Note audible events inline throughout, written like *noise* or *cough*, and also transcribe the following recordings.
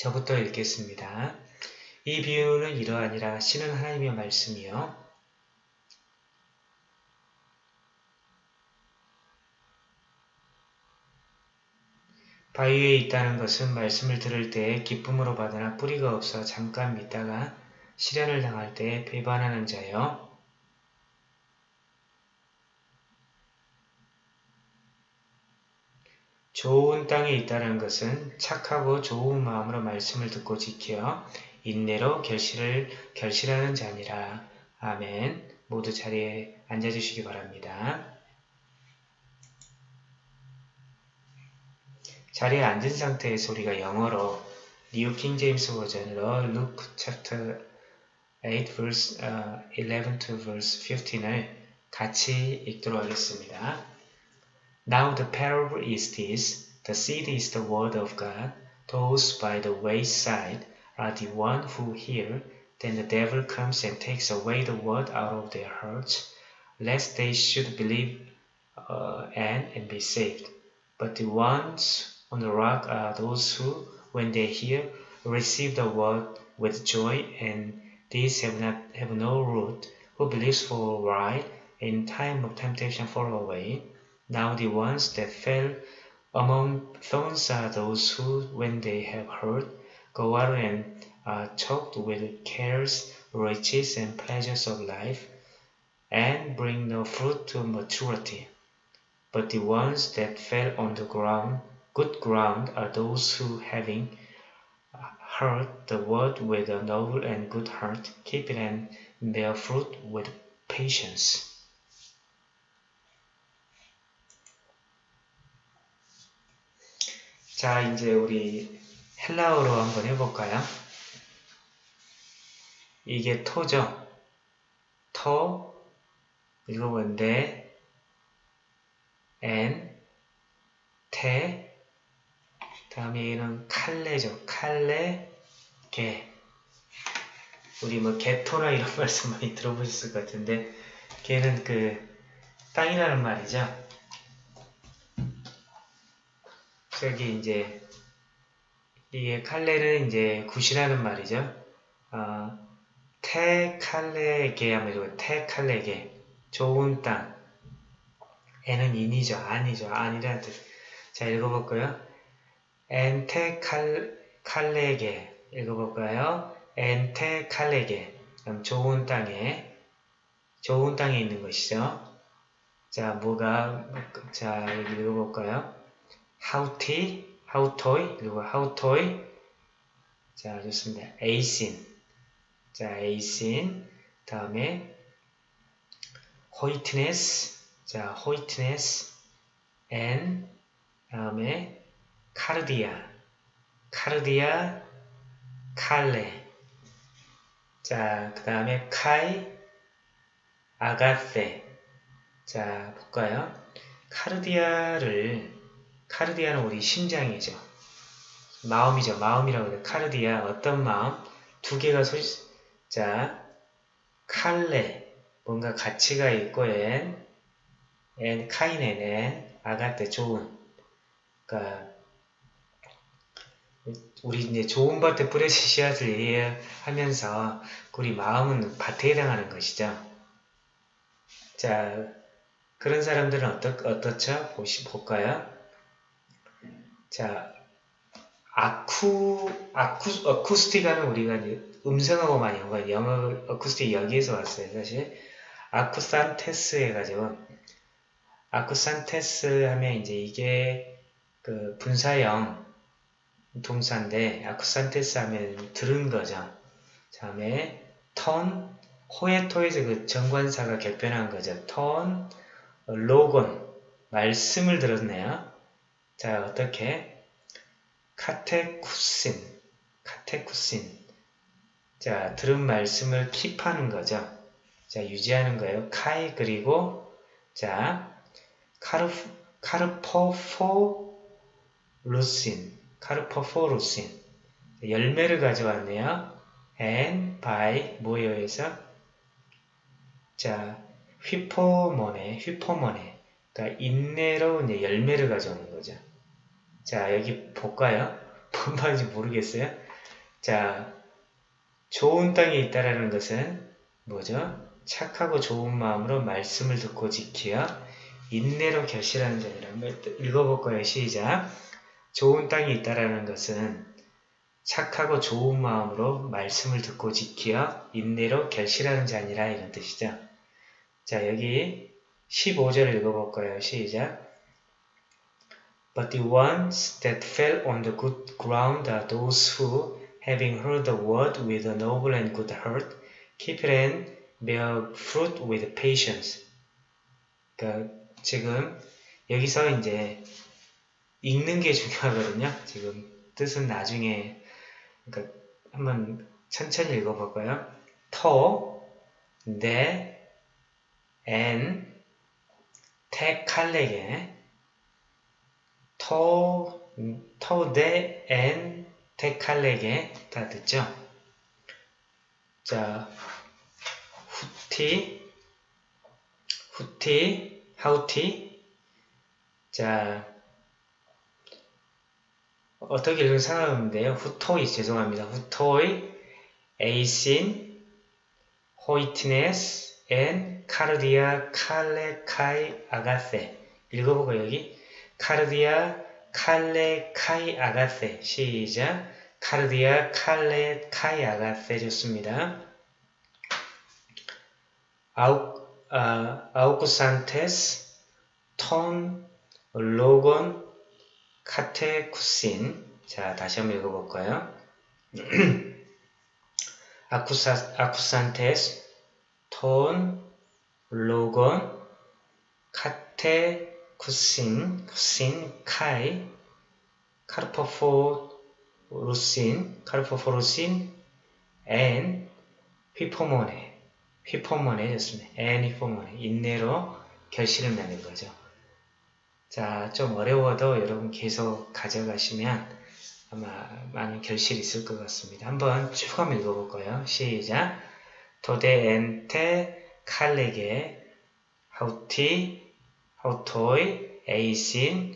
저부터 읽겠습니다. 이 비유는 이러하니라 신은 하나님의 말씀이요. 바위 위에 있다는 것은 말씀을 들을 때 기쁨으로 받으나 뿌리가 없어 잠깐 믿다가 시련을 당할 때 배반하는 자요. 좋은 땅에 있다는 것은 착하고 좋은 마음으로 말씀을 듣고 지켜 인내로 결실을 결실하는 자니라. 아멘. 모두 자리에 앉아주시기 바랍니다. 자리에 앉은 상태에서 우리가 영어로 New King James Version으로 Luke chapter 8 verse uh, 11 to verse 15을 같이 읽도록 하겠습니다. Now the parable is this. The seed is the word of God. Those by the wayside are the one who hear. Then the devil comes and takes away the word out of their hearts, lest they should believe uh, and, and be saved. But the ones on the rock are those who, when they hear, receive the word with joy, and these have not have no root, who believes for a while, in time of temptation fall away. Now the ones that fell among thorns are those who, when they have heard, go out and are choked with cares, riches, and pleasures of life, and bring no fruit to maturity. But the ones that fell on the ground, good ground, are those who, having heard the word with a noble and good heart, keep it and bear fruit with patience. 자, 이제 우리 헬라어로 한번 해볼까요? 이게 토죠. 토, 읽어본데, 엔, 테, 다음에 얘는 칼레죠. 칼레, 개. 우리 뭐 개토나 이런 *laughs* 말씀 많이 들어보셨을 것 같은데, 개는 그 땅이라는 말이죠. 저기 이제 이게 칼레는 이제 굿이라는 말이죠. 어, 테칼레게 하면 테칼레게 좋은 땅 에는 인이죠. 아니죠. 아니라는 뜻. 자 읽어볼까요? 엔테칼레게 읽어볼까요? 엔테 칼레게 그럼 좋은 땅에 좋은 땅에 있는 것이죠. 자 뭐가 자 여기 읽어볼까요? 하우티, 하우토이, 그리고 하우토이. 자, 좋습니다. 에이신. 자, εἰσιν. 다음에 οἵτινες. 자, οἵτινες. ἐν. 다음에 καρδίᾳ. καρδίᾳ, καλῇ. 자, 그 다음에 καὶ, ἀγαθῇ. 자, 볼까요? καρδίᾳ를 καρδίᾳ는 우리 심장이죠. 마음이죠. 마음이라고 해요. 카르디아 어떤 마음? 두 개가 소 자, 칼레 뭔가 가치가 있고 엔, 엔 카이네는 아가테 좋은 그러니까 우리 이제 좋은 밭에 뿌려진 씨앗을 이해하면서 우리 마음은 밭에 해당하는 것이죠. 자, 그런 사람들은 어떠, 어떻죠? 보시, 볼까요? 자, ἀκού, ἀκού, acoustic하는 우리가 이제 음성하고 많이 연관, 영어 어쿠스틱 여기에서 왔어요, 사실. ἀκούσαντες 해가지고, ἀκούσαντες 하면 이제 이게 그 분사형 동사인데, ἀκούσαντες 하면 들은 거죠. 다음에 τὸν, ὁ ἡ τό에서 그 정관사가 격변한 거죠. τὸν, 로건, 말씀을 들었네요. 자, 어떻게? 카테쿠신, 카테쿠신. 자, 들은 말씀을 킵하는 거죠. 자, 유지하는 거예요. 카이, 그리고, 자, 카르, 카르포포 루신, 카르포포루신. 열매를 가져왔네요. and, by, 모여에서. 자, 휘포모네, 휘포모네. 그러니까 인내로 이제 열매를 가져오는 거죠. 자, 여기 볼까요? *laughs* 뭔 말인지 모르겠어요? 자, 좋은 땅에 있다라는 것은 뭐죠? 착하고 좋은 마음으로 말씀을 듣고 지키어 인내로 결실하는 자니라. 읽어볼 거예요. 시작. 좋은 땅이 있다라는 것은 착하고 좋은 마음으로 말씀을 듣고 지키어 인내로 결실하는 자니라 이런 뜻이죠. 자 여기 15절을 읽어볼 거예요. 시작. But the ones that fell on the good ground are those who, having heard the word with a noble and good heart, keep it and bear fruit with patience. 그러니까 지금 여기서 이제 읽는 게 중요하거든요. 지금 뜻은 나중에 그러니까 한번 천천히 읽어볼까요? 토, 네, 엔, 테 칼레게 토, 토, 네, 엔, 테 칼레게 다 듣죠? 자, 후티, 후티, 하우티 자, 어떻게 읽으면 상관없는데요. 후토이, 죄송합니다. 후토이, εἰσιν, οἵτινες, ἐν καρδίᾳ καλῇ καὶ ἀγαθῇ 읽어보고 여기 καρδίᾳ καλῇ καὶ ἀγαθῇ 시작 καρδίᾳ καλῇ καὶ ἀγαθῇ 좋습니다. 아우, 아, ἀκούσαντες τὸν λόγον κατέχουσιν 자 다시 한번 읽어볼까요? *clears throat* 아쿠사, 아쿠산테스 톤 로곤 카테 쿠신 쿠신 카이 카르포포 루신 카르포포 루신 앤 휘포모네 휘포모네 였습니다. ἐν ὑπομονῇ 인내로 결실을 맺는 거죠. 자, 좀 어려워도 여러분 계속 가져가시면 아마 많은 결실이 있을 것 같습니다. 한번 쭉 한번 읽어볼 거예요. 시작. τὸ δὲ ἐν τῇ καλῇ γῇ οὗτοί οὗτοί εἰσιν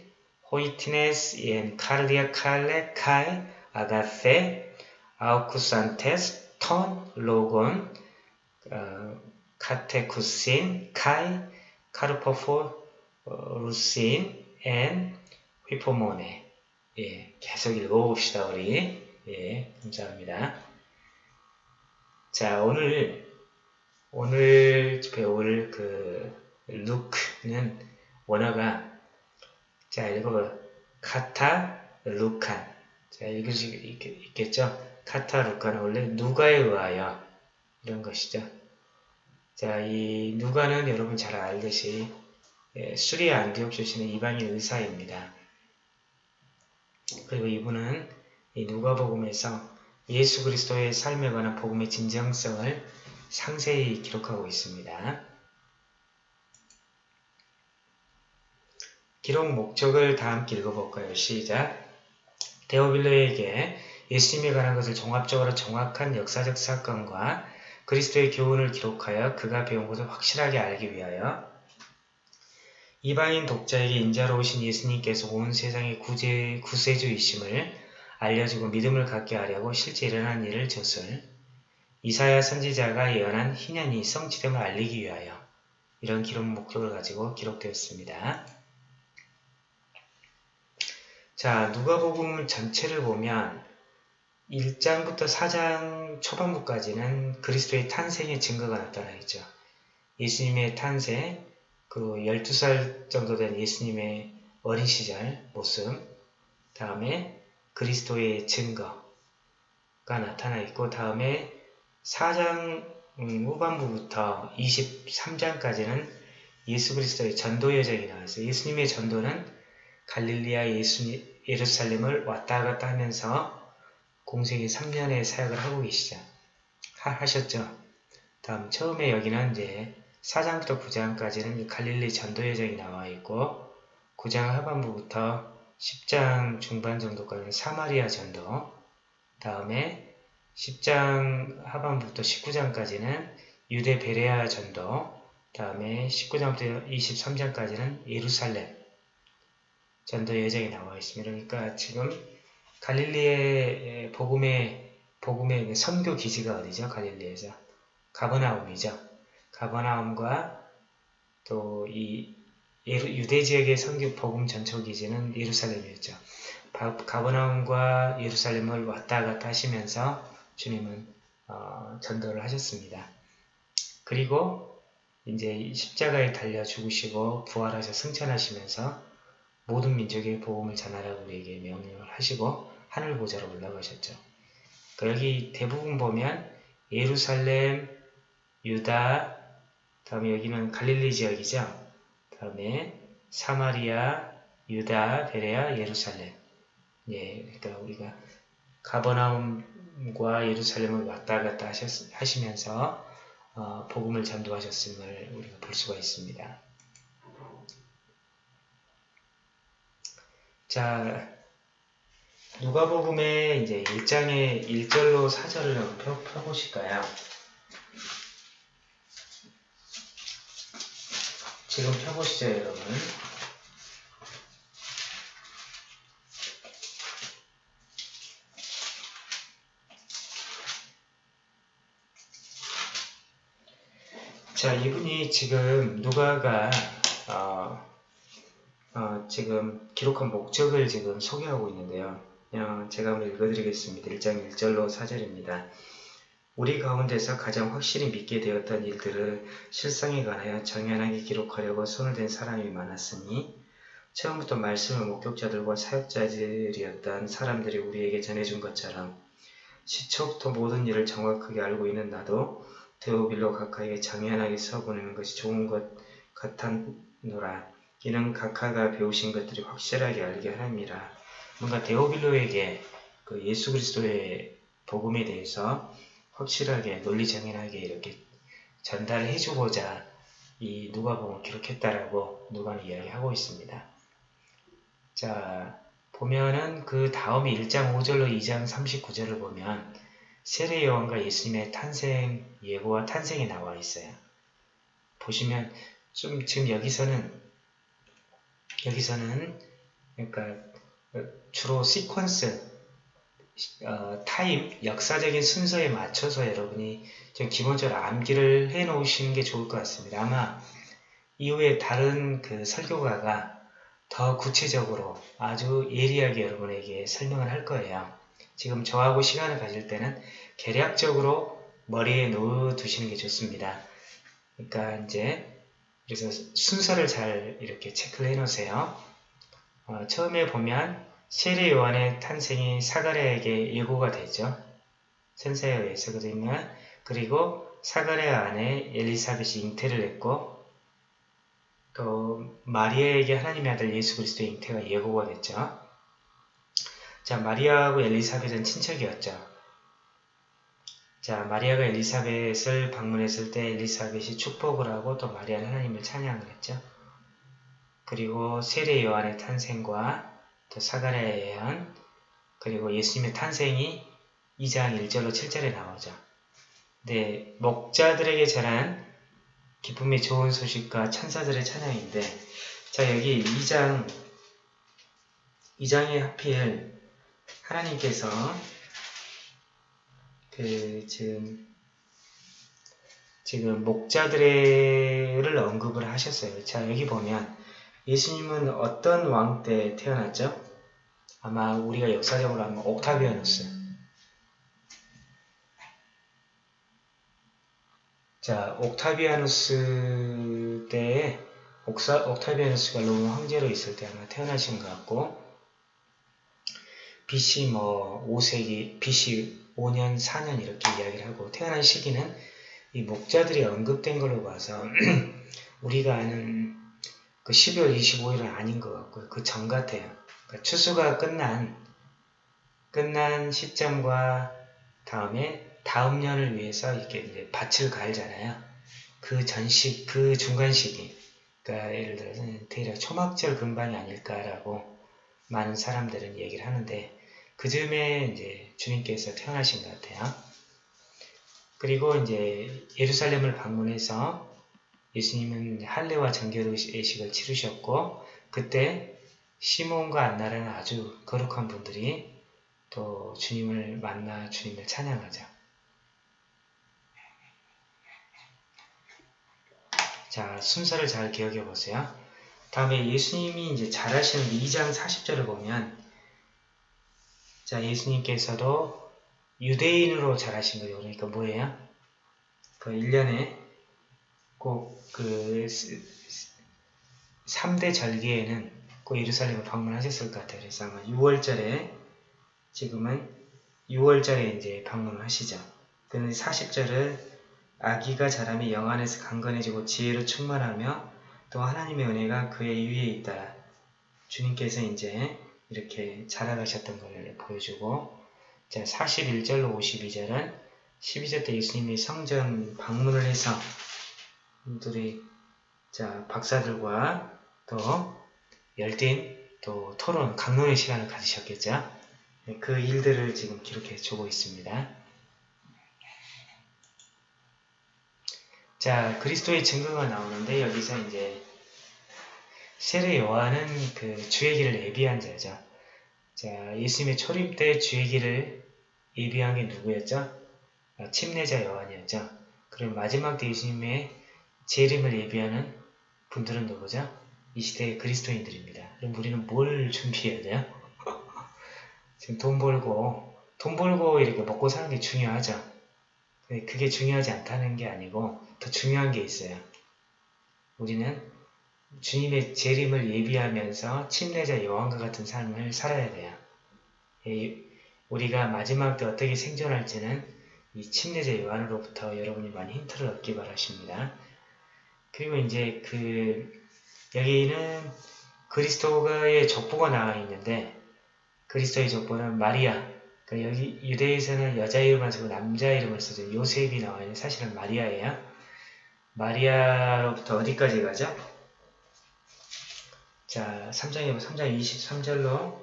οἵτινες ἐν καρδίᾳ καλῇ καὶ ἀγαθῇ ἀκούσαντες τὸν λόγον 어, κατέχουσιν καὶ καρποφο ροῦσιν ἐν ὑπομονῇ 예, 계속 읽어봅시다 우리 예, 감사합니다. 자 오늘 오늘 배울 그 루크는 원어가 자 읽어봐 κατὰ Λουκᾶν 자 읽을 수 있겠죠? κατὰ Λουκᾶν은 원래 누가에 의하여 이런 것이죠. 자, 이 누가는 여러분 잘 알듯이 예, 수리아 안디옥 출신의 이방인 의사입니다. 그리고 이분은 이 누가복음에서 예수 그리스도의 삶에 관한 복음의 진정성을 상세히 기록하고 있습니다. 기록 목적을 다 함께 읽어볼까요? 시작! 데오빌로에게 예수님에 관한 것을 종합적으로 정확한 역사적 사건과 그리스도의 교훈을 기록하여 그가 배운 것을 확실하게 알기 위하여 이방인 독자에게 인자로우신 예수님께서 온 세상의 구제, 구세주이심을 알려주고 믿음을 갖게 하려고 실제 일어난 일을 젖을 이사야 선지자가 예언한 희년이 성취됨을 알리기 위하여 이런 기록 목적을 가지고 기록되었습니다. 자, 누가복음 전체를 보면 1장부터 4장 초반부까지는 그리스도의 탄생의 증거가 나타나 있죠. 예수님의 탄생, 그 12살 정도 된 예수님의 어린 시절 모습, 다음에 그리스도의 증거가 나타나 있고, 다음에 4장 음, 후반부부터 23장까지는 예수 그리스도의 전도 여정이 나와 있어요. 예수님의 전도는 갈릴리아 예수, 예루살렘을 왔다 갔다 하면서 공생의 3년의 사역을 하고 계시죠. 하, 하셨죠. 다음 처음에 여기는 이제 4장부터 9장까지는 갈릴리 전도 여정이 나와 있고 9장 하반부부터 10장 중반 정도까지는 사마리아 전도 다음에 10장 하반부부터 19장까지는 유대 베레아 전도 다음에 19장부터 23장까지는 예루살렘 전도 여정이 나와 있습니다. 그러니까 지금 갈릴리의 복음의 복음의 선교 기지가 어디죠? 갈릴리에서 가버나움이죠. 가버나움과 또 이 유대 지역의 선교 복음 전초 기지는 예루살렘이었죠. 가버나움과 예루살렘을 왔다 갔다 하시면서 주님은 어, 전도를 하셨습니다. 그리고 이제 십자가에 달려 죽으시고 부활하셔 승천하시면서 모든 민족의 복음을 전하라고 우리에게 명령을 하시고 하늘 보좌로 올라가셨죠. 여기 대부분 보면 예루살렘, 유다, 다음에 여기는 갈릴리 지역이죠. 다음에 사마리아, 유다, 베레아, 예루살렘. 예, 그러니까 우리가 가버나움과 예루살렘을 왔다 갔다 하셨, 하시면서 어, 복음을 전도하셨음을 우리가 볼 수가 있습니다. 자, 누가복음의 이제 1장의 1절로 4절을 한번 펴, 펴보실까요? 지금 펴보시죠, 여러분. 자, 이분이 지금 누가가 어, 어, 지금 기록한 목적을 지금 소개하고 있는데요. 어, 제가 한번 읽어드리겠습니다. 1장 1절로 4절입니다. 우리 가운데서 가장 확실히 믿게 되었던 일들을 실상에 관하여 정연하게 기록하려고 손을 댄 사람이 많았으니 처음부터 말씀을 목격자들과 사역자들이었던 사람들이 우리에게 전해준 것처럼 시초부터 모든 일을 정확하게 알고 있는 나도 데오빌로 각하에게 장연하게 써보내는 것이 좋은 것 같았노라. 이는 각하가 배우신 것들이 확실하게 알게 하느니라. 뭔가 데오빌로에게 그 예수 그리스도의 복음에 대해서 확실하게 논리정연하게 이렇게 전달해 주고자 이 누가복음을 기록했다라고 누가는 이야기하고 있습니다. 자 보면은 그 다음에 1장 5절로 2장 39절을 보면 세례 요한과 예수님의 탄생 예고와 탄생이 나와 있어요. 보시면 좀 지금 여기서는 여기서는 그러니까 주로 시퀀스 어, 타임 역사적인 순서에 맞춰서 여러분이 좀 기본적으로 암기를 해 놓으시는 게 좋을 것 같습니다. 아마 이후에 다른 그 설교가가 더 구체적으로 아주 예리하게 여러분에게 설명을 할 거예요. 지금 저하고 시간을 가질 때는 계략적으로 머리에 놓아두시는 게 좋습니다. 그러니까 이제 그래서 순서를 잘 이렇게 체크를 해 놓으세요. 어, 처음에 보면 세례 요한의 탄생이 사가랴에게 예고가 되죠. 선사에 의해서 그러면 그리고 사가랴 안에 엘리사벳이 잉태를 했고 또 마리아에게 하나님의 아들 예수 그리스도의 잉태가 예고가 됐죠. 자, 마리아하고 엘리사벳은 친척이었죠. 자, 마리아가 엘리사벳을 방문했을 때 엘리사벳이 축복을 하고 또 마리아는 하나님을 찬양을 했죠. 그리고 세례 요한의 탄생과 또 사가랴의 예언 그리고 예수님의 탄생이 2장 1절로 7절에 나오죠. 네, 목자들에게 전한 기쁨이 좋은 소식과 천사들의 찬양인데 자 여기 2장 2장에 하필 하나님께서 그 지금 지금 목자들을 언급을 하셨어요. 자 여기 보면 예수님은 어떤 왕 때 태어났죠? 아마 우리가 역사적으로 하면 옥타비아누스. 자, 옥타비아누스 때에 옥사, 옥타비아누스가 로마 황제로 있을 때 아마 태어나신 것 같고 BC 뭐 5세기, BC 5년, 4년 이렇게 이야기를 하고 태어난 시기는 이 목자들이 언급된 걸로 봐서 *clears throat* 우리가 아는 그 12월 25일은 아닌 것 같고요. 그 전 같아요. 그러니까 추수가 끝난 끝난 시점과 다음에 다음 년을 위해서 이렇게 이제 밭을 갈잖아요. 그 전식, 그 중간 시기. 그러니까 예를 들어서 대략 초막절 근방이 아닐까라고 많은 사람들은 얘기를 하는데 그 즈음에 이제 주님께서 태어나신 것 같아요. 그리고 이제 예루살렘을 방문해서 예수님은 할례와 정결의식을 치르셨고 그때 시몬과 안나라는 아주 거룩한 분들이 또 주님을 만나 주님을 찬양하죠. 자, 순서를 잘 기억해 보세요. 다음에 예수님이 이제 잘하시는 2장 40절을 보면 자, 예수님께서도 유대인으로 잘하신 거예요. 그러니까 뭐예요? 그 1년에 꼭 그 3대 절기에는 꼭 예루살렘을 방문하셨을 것 같아요. 그래서 아마 6월절에 지금은 6월절에 이제 방문을 하시죠. 그런데 40절은 아기가 자라며 영 안에서 강건해지고 지혜로 충만하며 또 하나님의 은혜가 그의 위에 있다. 주님께서 이제 이렇게 자라가셨던 것을 보여주고 자 41절로 52절은 12절 때 예수님이 성전 방문을 해서 분들이 자 박사들과 또 열띤 또 토론 강론의 시간을 가지셨겠죠. 네, 그 일들을 지금 기록해 주고 있습니다. 자, 그리스도의 증거가 나오는데 여기서 이제 세례 요한은 그 주의 길을 예비한 자죠. 자, 예수님의 초림 때 주의 길을 예비한 게 누구였죠? 아, 침례자 요한이었죠. 그리고 마지막 때 예수님의 재림을 예비하는 분들은 누구죠? 이 시대의 그리스도인들입니다. 그럼 우리는 뭘 준비해야 돼요? *laughs* 지금 돈 벌고 돈 벌고 이렇게 먹고 사는 게 중요하죠. 그게 중요하지 않다는 게 아니고 더 중요한 게 있어요. 우리는 주님의 재림을 예비하면서 침례자 여왕과 같은 삶을 살아야 돼요. 우리가 마지막 때 어떻게 생존할지는 이 침례자 요한으로부터 여러분이 많이 힌트를 얻기 바라십니다. 그리고 이제 그 여기는 그리스도의 족보가 나와 있는데 그리스도의 족보는 마리아 그러니까 여기 유대에서는 여자 이름을 쓰고 남자 이름을 쓰죠. 요셉이 나와 있는 사실은 마리아예요. 마리아로부터 어디까지 가죠? 자, 3장에 3장 23절로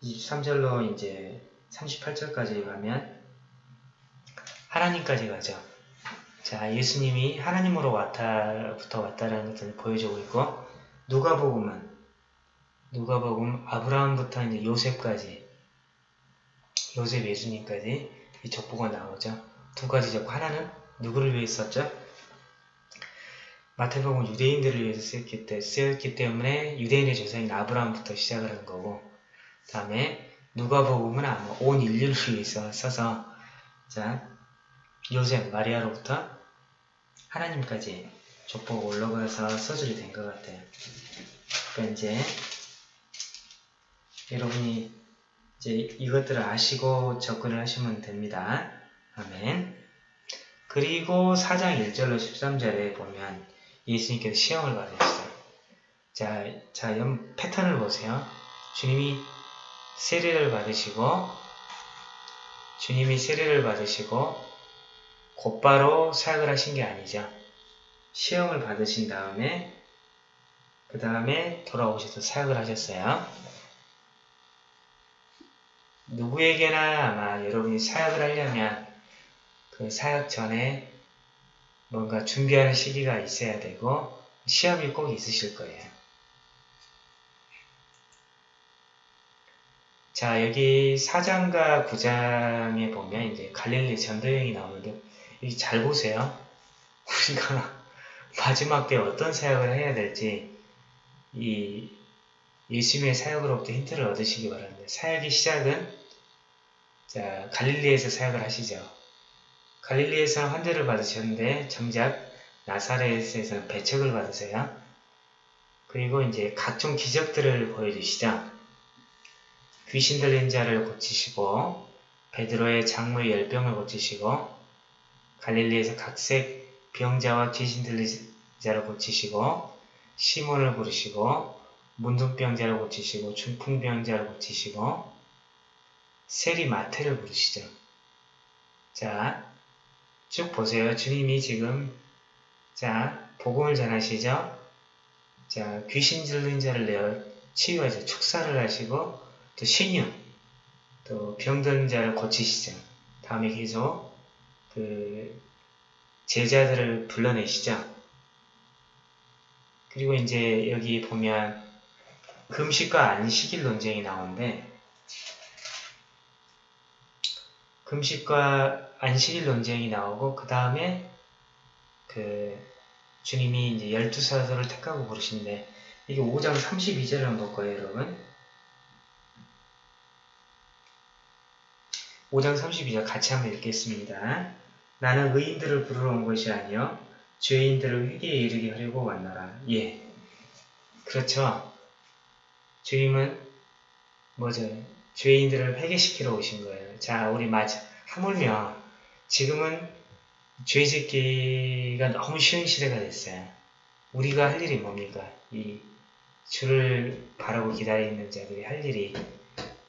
23절로 이제 38절까지 가면 하나님까지 가죠. 자, 예수님이 하나님으로 왔다부터 왔다라는 것을 보여주고 있고 누가복음은 누가복음 아브라함부터 이제 요셉까지 요셉 예수님까지 이 족보가 나오죠. 두 가지 족보 하나는 누구를 위해 썼죠? 마태복음 유대인들을 위해서 쓰였기, 때, 쓰였기 때문에 유대인의 조상인 아브라함부터 시작을 한 거고 다음에 누가복음은 아마 온 인류를 위해서 써서 자 요셉 마리아로부터 하나님까지 족보가 올라가서 서술이 된 것 같아요. 그러니까 이제 여러분이 이제 이것들을 아시고 접근을 하시면 됩니다. 아멘. 그리고 4장 1절로 13절에 보면 예수님께서 시험을 받으셨어요. 자, 자, 연 패턴을 보세요. 주님이 세례를 받으시고 주님이 세례를 받으시고 곧바로 사역을 하신 게 아니죠. 시험을 받으신 다음에 그 다음에 돌아오셔서 사역을 하셨어요. 누구에게나 아마 여러분이 사역을 하려면 그 사역 전에 뭔가 준비하는 시기가 있어야 되고 시험이 꼭 있으실 거예요. 자 여기 4장과 9장에 보면 이제 갈릴리 전도여행이 나오는데 여기 잘 보세요. *laughs* 우리가 마지막 때 어떤 사역을 해야 될지 이 예수님의 사역으로부터 힌트를 얻으시기 바랍니다. 사역의 시작은 자, 갈릴리에서 사역을 하시죠. 갈릴리에서 환대를 받으셨는데 정작 나사렛에서는 배척을 받으세요. 그리고 이제 각종 기적들을 보여주시죠. 귀신 들린 자를 고치시고 베드로의 장물 열병을 고치시고 갈릴리에서 각색 병자와 귀신 들린 자를 고치시고 시몬을 부르시고 문둥병자를 고치시고 중풍병자를 고치시고 세리마테를 부르시죠. 자, 쭉 보세요. 주님이 지금 자, 복음을 전하시죠. 자, 귀신 들린 자를 내어 치유하죠. 축사를 하시고 또 신유, 또 병든 자를 고치시죠. 다음에 계속 그 제자들을 불러내시죠. 그리고 이제 여기 보면 금식과 안식일 논쟁이 나오는데 금식과 안식일 논쟁이 나오고 그 다음에 그 주님이 이제 열두 사도를 택하고 부르신데 이게 5장 32절을 한번 볼 거예요, 여러분. 5장 32절 같이 한번 읽겠습니다. 나는 의인들을 부르러 온 것이 아니요 죄인들을 회개에 이르게 하려고 왔노라. 예. 그렇죠. 주님은 뭐죠? 죄인들을 회개시키러 오신 거예요. 자, 우리 맞아. 하물며 지금은 죄 짓기가 너무 쉬운 시대가 됐어요. 우리가 할 일이 뭡니까? 이 주를 바라고 기다리는 자들이 할 일이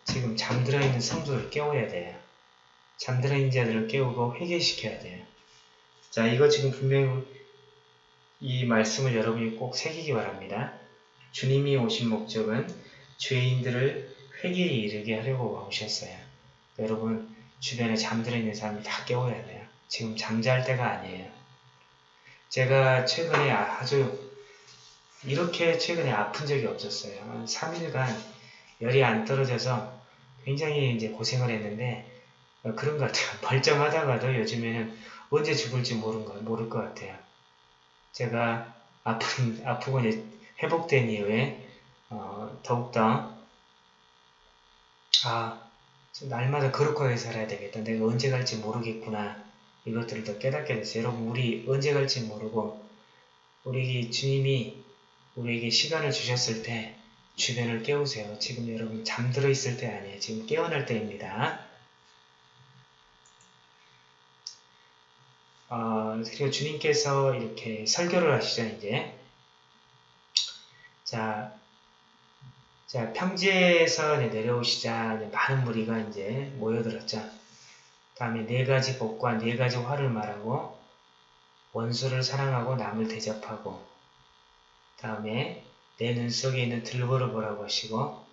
지금 잠들어 있는 성도를 깨워야 돼요. 잠들어 있는 자들을 깨우고 회개시켜야 돼요. 자, 이거 지금 분명히 이 말씀을 여러분이 꼭 새기기 바랍니다. 주님이 오신 목적은 죄인들을 회개에 이르게 하려고 오셨어요. 여러분, 주변에 있는 사람을 다 깨워야 돼요. 지금 잠잘 때가 아니에요. 제가 최근에 아주 이렇게 최근에 아픈 적이 없었어요. 3일간 열이 안 떨어져서 굉장히 이제 고생을 했는데 그런 것 같아요. *laughs* 멀쩡하다가도 요즘에는 언제 죽을지 모르는 거, 모를 것 같아요. 제가 아픈, 아프고 이제 회복된 이후에 어, 더욱더 아 날마다 거룩하게 살아야 되겠다. 내가 언제 갈지 모르겠구나. 이것들을 더 깨닫게 됐어요. 여러분 우리 언제 갈지 모르고 우리 주님이 우리에게 시간을 주셨을 때 주변을 깨우세요. 지금 여러분 잠들어 있을 때 아니에요. 지금 깨어날 때입니다. 어, 그리고 주님께서 이렇게 설교를 하시죠, 이제. 자, 자, 평지에서 내려오시자 많은 무리가 이제 모여들었죠. 다음에 네 가지 복과 네 가지 화를 말하고 원수를 사랑하고 남을 대접하고 다음에 내 눈 속에 있는 들보를 보라고 하시고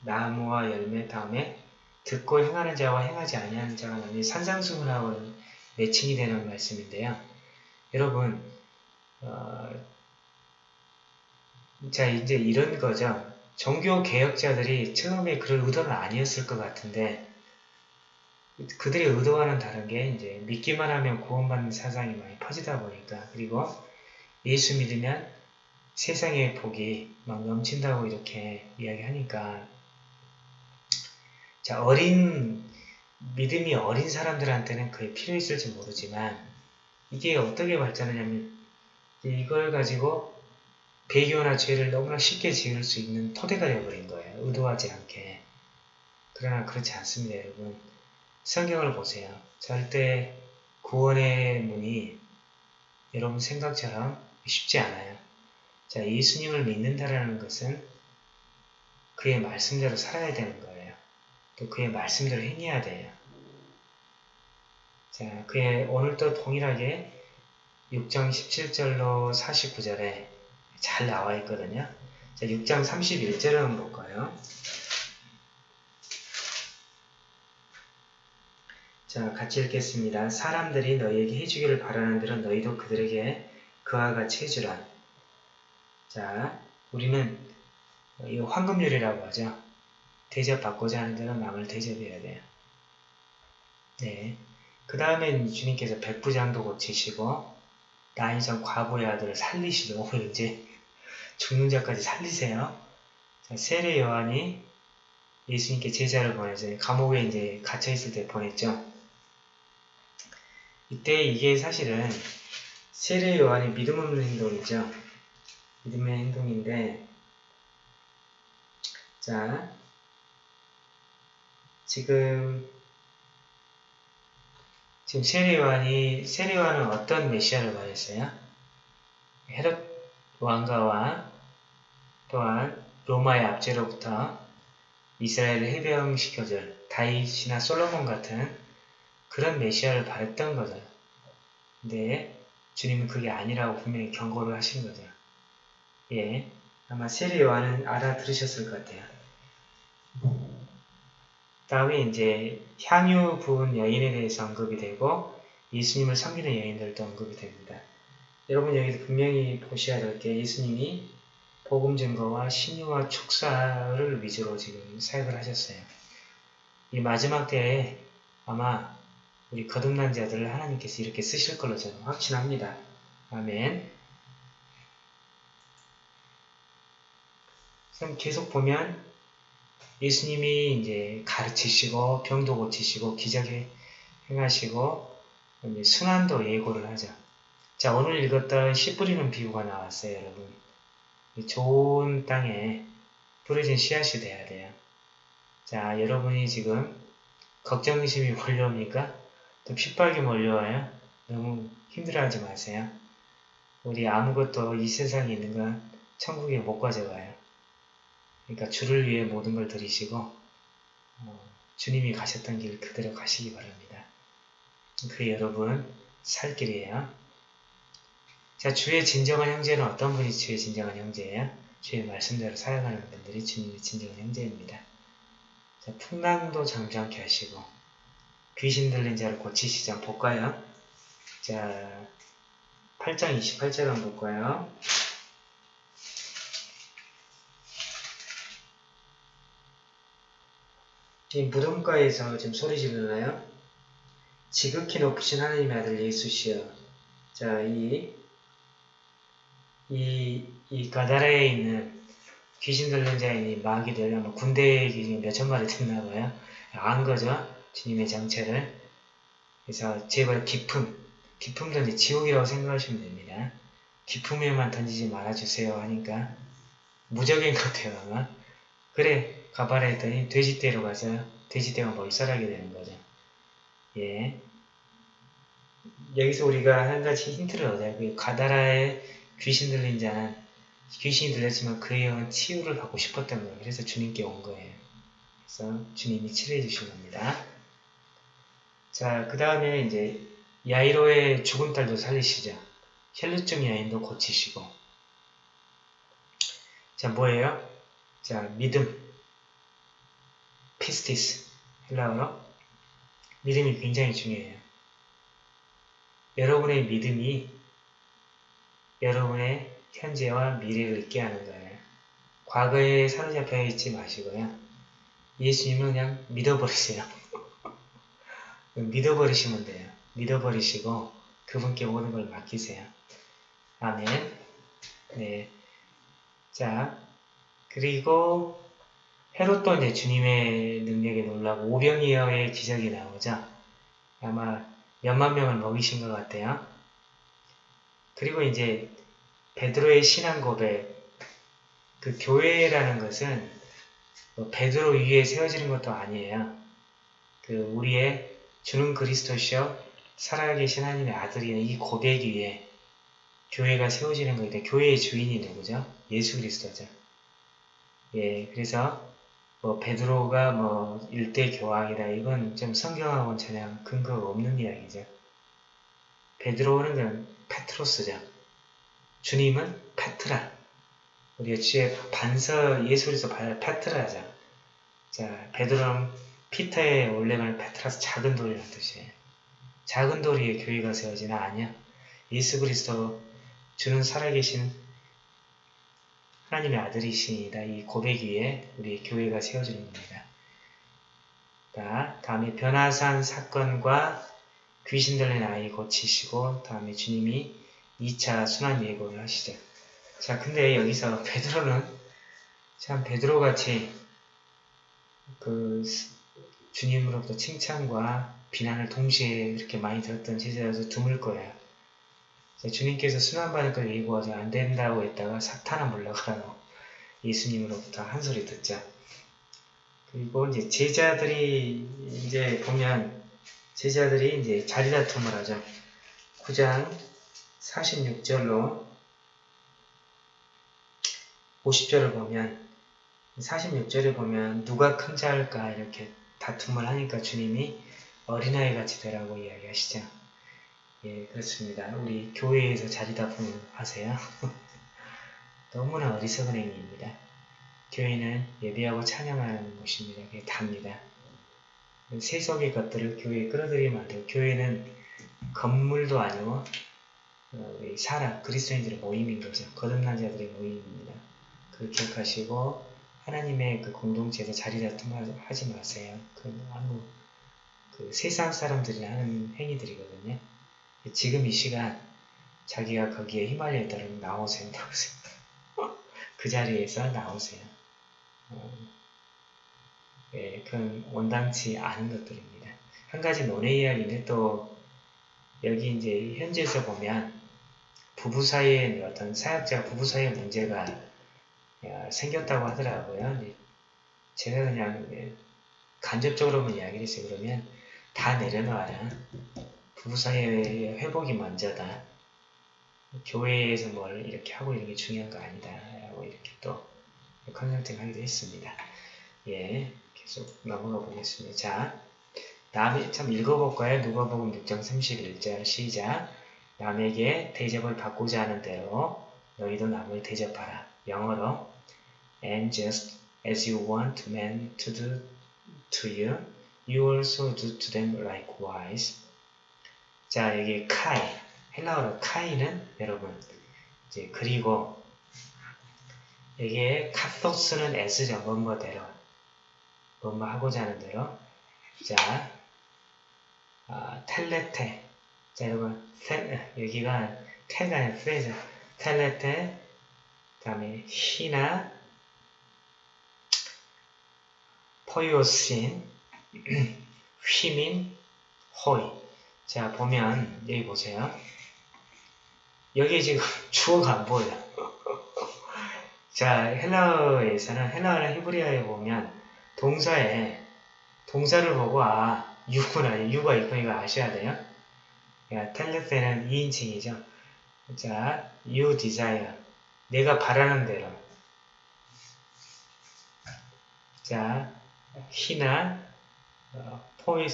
나무와 열매 다음에 듣고 행하는 자와 행하지 아니하는 자가 나뉘 산상수훈하고는 매칭이 되는 말씀인데요. 여러분 어, 자 이제 이런 거죠. 종교 개혁자들이 처음에 그럴 의도는 아니었을 것 같은데 그들의 의도와는 다른 게 이제 믿기만 하면 구원받는 사상이 많이 퍼지다 보니까 그리고 예수 믿으면 세상의 복이 막 넘친다고 이렇게 이야기하니까 자 어린 믿음이 어린 사람들한테는 그게 필요 있을지 모르지만 이게 어떻게 발전하냐면 이걸 가지고 배교나 죄를 너무나 쉽게 지을 수 있는 토대가 되어버린 거예요. 의도하지 않게. 그러나 그렇지 않습니다, 여러분. 성경을 보세요. 절대 구원의 문이 여러분 생각처럼 쉽지 않아요. 자, 예수님을 믿는다라는 것은 그의 말씀대로 살아야 되는 거예요. 또 그의 말씀대로 행해야 돼요. 자, 그의 오늘도 동일하게 6장 17절로 49절에 잘 나와 있거든요. 자, 6장 31절을 한번 볼까요? 자, 같이 읽겠습니다. 사람들이 너희에게 해주기를 바라는 대로 너희도 그들에게 그와 같이 해주라. 자, 우리는 이 황금률이라고 하죠. 대접받고자 하는 대로 남을 대접해야 돼요. 네. 그 다음에 주님께서 백부장도 고치시고 나인성 과부의 아들을 살리시고 *laughs* 이제 죽는 자까지 살리세요. 자, 세례 요한이 예수님께 제자를 보내서 감옥에 이제 갇혀 있을 때 보냈죠. 이때 이게 사실은 세례 요한이 믿음 없는 행동이죠. 믿음의 행동인데, 자, 지금 지금 세례 요한이 세례 요한은 어떤 메시아를 말했어요? 헤롯 왕가와 또한 로마의 압제로부터 이스라엘을 해병시켜줄 다윗이나 솔로몬 같은 그런 메시아를 바랬던 거죠. 근데 주님은 그게 아니라고 분명히 경고를 하신 거죠. 예, 아마 세례 요한은 알아들으셨을 것 같아요. 다음에 이제 향유 부은 여인에 대해서 언급이 되고 예수님을 섬기는 여인들도 언급이 됩니다. 여러분 여기서 분명히 보셔야 될 게 예수님이 복음 증거와 신유와 축사를 위주로 지금 사역을 하셨어요. 이 마지막 때에 아마 우리 거듭난 자들을 하나님께서 이렇게 쓰실 걸로 저는 확신합니다. 아멘. 그럼 계속 보면 예수님이 이제 가르치시고 병도 고치시고 기적에 행하시고 순환도 예고를 하죠. 자 오늘 읽었던 씨 뿌리는 비유가 나왔어요 여러분. 좋은 땅에 뿌려진 씨앗이 돼야 돼요. 자 여러분이 지금 걱정심이 몰려옵니까? 또 핍박이 몰려와요? 너무 힘들어하지 마세요. 우리 아무것도 이 세상에 있는 건 천국에 못 가져가요. 그러니까 주를 위해 모든 걸 들이시고 어, 주님이 가셨던 길 그대로 가시기 바랍니다. 그 여러분 살 길이에요. 자, 주의 진정한 형제는 어떤 분이 주의 진정한 형제예요? 주의 말씀대로 살아가는 분들이 주님의 진정한 형제입니다. 자, 풍랑도 잠잠케 하시고 귀신 들린 자를 고치시자 볼까요? 자, 8장 28절 한번 볼까요? 지금 무덤가에서 지금 소리 지르나요? 지극히 높으신 하나님의 아들 예수시여. 자, 이, 이, 이 가다라에 있는 귀신 들린 자인 이 마귀들, 아마 군대 기준 몇천 마리 됐나 봐요. 안 거죠? 주님의 정체를. 그래서 제발 기품, 기품 던지 지옥이라고 생각하시면 됩니다. 기품에만 던지지 말아주세요 하니까 무적인 것 같아요 아마. 그래 가봐라 했더니 돼지떼로 가서 돼지떼가 몰살하게 되는 거죠. 예. 여기서 우리가 한 가지 힌트를 얻어요. 그 가다라의 귀신 들린 자는 귀신이 들렸지만 그의 영은 치유를 받고 싶었던 거예요. 그래서 주님께 온 거예요. 그래서 주님이 치료해 주신 겁니다. 자, 그 다음에 이제 야이로의 죽은 딸도 살리시죠. 혈루증 여인도 고치시고. 자, 뭐예요? 자, 믿음. 피스티스. 헬라어로. 믿음이 굉장히 중요해요. 여러분의 믿음이 여러분의 현재와 미래를 있게 하는 거예요. 과거에 사로잡혀 있지 마시고요. 예수님은 그냥 믿어버리세요. *laughs* 믿어버리시면 돼요. 믿어버리시고 그분께 모든 걸 맡기세요. 아멘. 네. 자, 그리고 헤롯 도 이제 주님의 능력에 놀라고 오병이어의 기적이 나오죠. 아마 몇만 명을 먹이신 것 같아요. 그리고 이제 베드로의 신앙 고백, 그 교회라는 것은 뭐 베드로 위에 세워지는 것도 아니에요. 그 우리의 주는 그리스도시여 살아계신 하나님의 아들이는 이 고백 위에 교회가 세워지는 거인데 교회의 주인이 누구죠? 예수 그리스도죠. 예, 그래서 뭐 베드로가 뭐 일대 교황이다 이건 좀 성경하고는 전혀 근거가 없는 이야기죠. 베드로는 그 페트로스죠. 주님은 페트라. 우리가 주의 반서 그리스도 페트라죠. 자, 베드로는 피터의 원래말 페트라스 작은 돌이라는 뜻이에요. 작은 돌이에 교회가 세워지나 아니야. 예수 그리스도 주는 살아계신 하나님의 아들이시니다. 이 고백 위에 우리 교회가 세워지는 겁니다. 자, 다음에 변화산 사건과 귀신 들린 아이 고치시고 다음에 주님이 2차 순환 예고를 하시죠. 자, 근데 여기서 베드로는 참 베드로같이 그 주님으로부터 칭찬과 비난을 동시에 이렇게 많이 들었던 제자여서 드물 거예요. 주님께서 순환받을 걸 예고하지 안 된다고 했다가 사탄아 물러가라고 예수님으로부터 한 소리 듣자. 그리고 이제 제자들이 이제 보면 제자들이 이제 자리다툼을 하죠. 9장 46절로 50절을 보면 46절에 보면 누가 큰 자일까 이렇게 다툼을 하니까 주님이 어린아이 같이 되라고 이야기하시죠. 예, 그렇습니다. 우리 교회에서 자리다툼 하세요. *laughs* 너무나 어리석은 행위입니다. 교회는 예배하고 찬양하는 곳입니다. 그게 답니다. 세속의 것들을 교회에 끌어들이면 안 돼요. 교회는 건물도 아니고 어, 사람, 그리스도인들의 모임인 거죠. 거듭난 자들의 모임입니다. 그 기억하시고 하나님의 그 공동체에서 자리 다툼 하지 마세요. 그 아무 그그 세상 사람들이 하는 행위들이거든요. 지금 이 시간 자기가 거기에 히말라야 따르면 나오세요. *laughs* 나오세요. *laughs* 그 자리에서 나오세요. 어, 예, 그건 원당치 않은 것들입니다. 한 가지 논의 이야기는 또 여기 이제 현지에서 보면 부부 사이에 어떤 사역자 부부 사이의 문제가 생겼다고 하더라고요. 제가 그냥 간접적으로만 이야기를 했어요. 그러면 다 내려놔라. 부부 사이의 회복이 먼저다. 교회에서 뭘 이렇게 하고 이런 게 중요한 거 아니다. 라고 이렇게 또 컨설팅 하기도 했습니다. 예, 계속 넘어가 보겠습니다. 자, 다음에 참 읽어볼까요? 누가복음 6장 31절 시작. 남에게 대접을 받고자 하는 대로 너희도 남을 대접하라. 영어로 And just as you want men to do to you, you also do to them likewise. 자, 여기 카이, 헬라어로 카이는 여러분 이제 그리고 여기에 카토스는 S죠. 뭐뭐대로 뭐뭐 하고자 하는 대로 자, 아, 텔레테. 자, 여러분 테, 여기가 테가 아니라 프레즈 텔레테 그 다음에 히나 포요신 *clears throat* 휘민 호이. 자 보면 여기 보세요. 여기 지금 *laughs* 주어가 안 보여요. *laughs* 자 헬라어에서는 헬라어나 히브리어에 보면 동사에 동사를 보고 아 유구나 유가 있고 이거 아셔야 돼요? 야, 텔레페는 2인칭이죠. 자 you desire 내가 바라는 대로. 자 희나 어, 포이,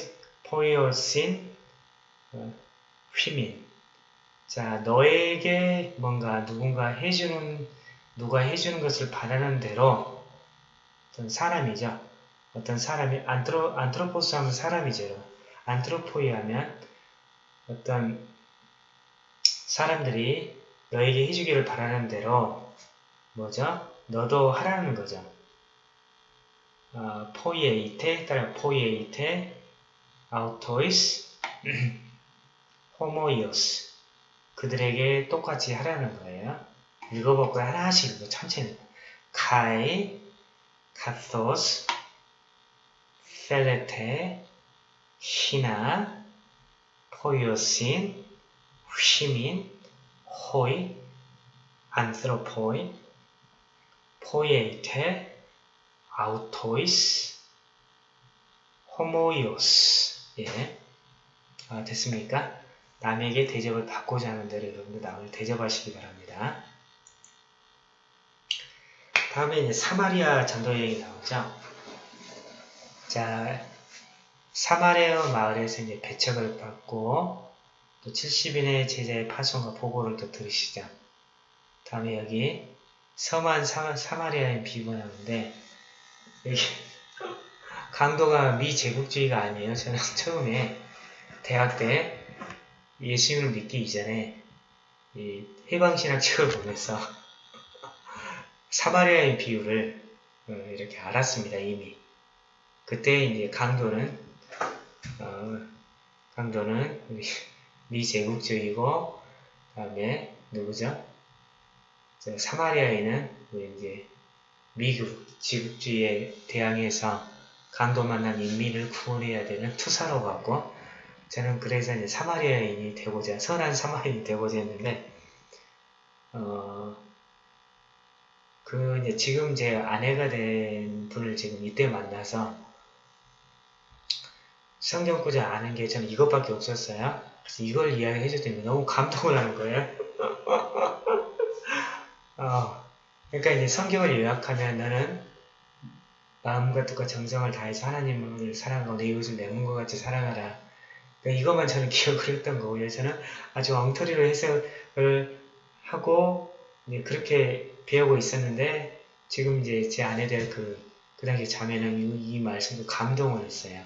포이오신 어, 휘민. 자 너에게 뭔가 누군가 해주는 누가 해주는 것을 바라는 대로 사람이죠 어떤 사람이 안트로, 안트로포스 하면 사람이죠 안트로포이 하면 어떤 사람들이 너에게 해주기를 바라는 대로 뭐죠? 너도 하라는 거죠. 어, 포이에이테 따라 포이에이테 아우토이스 *clears throat* 호모이오스 그들에게 똑같이 하라는 거예요. 읽어볼까요? 하나씩 읽어 천천히 카이 카토스 펠레테 히나 포이오신 휘민 호이 안스로포이 포이에이테 아우토이스, 호모이오스. 예. 아, 됐습니까? 남에게 대접을 받고자 하는 대로 여러분들 남을 대접하시기 바랍니다. 다음에 이제 사마리아 전도 여행이 나오죠. 자, 사마리아 마을에서 이제 배척을 받고 또 70인의 제자의 파송과 보고를 또 들으시죠. 다음에 여기 사, 사마리아의 비고 나오는데 *laughs* 강도가 미제국주의가 아니에요. 저는 *laughs* 처음에 대학 때 예수님을 믿기 이전에 이 해방신학 책을 보면서 *laughs* 사마리아의 비유를 어, 이렇게 알았습니다. 이미 그때 이제 강도는 어, 강도는 *laughs* 미제국주의고 다음에 누구죠? 사마리아에는 이제 미국 지국주의에 대항해서 강도 만난 인민을 구원해야 되는 투사로 갔고 저는 그래서 이제 사마리아인이 되고자 선한 사마리아인이 되고자 했는데 어, 그 이제 지금 제 아내가 된 분을 지금 이때 만나서 성경 구절 아는 게 저는 이것밖에 없었어요. 그래서 이걸 이야기해 줬더니 너무 감동을 하는 거예요. *laughs* 어, 그러니까 이제 성경을 요약하면 너는 마음과 뜻과 정성을 다해서 하나님을 사랑하고 내 이웃을 내 몸과 같이 사랑하라. 그러니까 이것만 저는 *laughs* 기억을 했던 거고요. 저는 아주 엉터리로 해석을 하고 그렇게 배우고 있었는데 지금 이제 제 아내 될 그, 그 당시 자매는 이, 이 말씀도 감동을 했어요.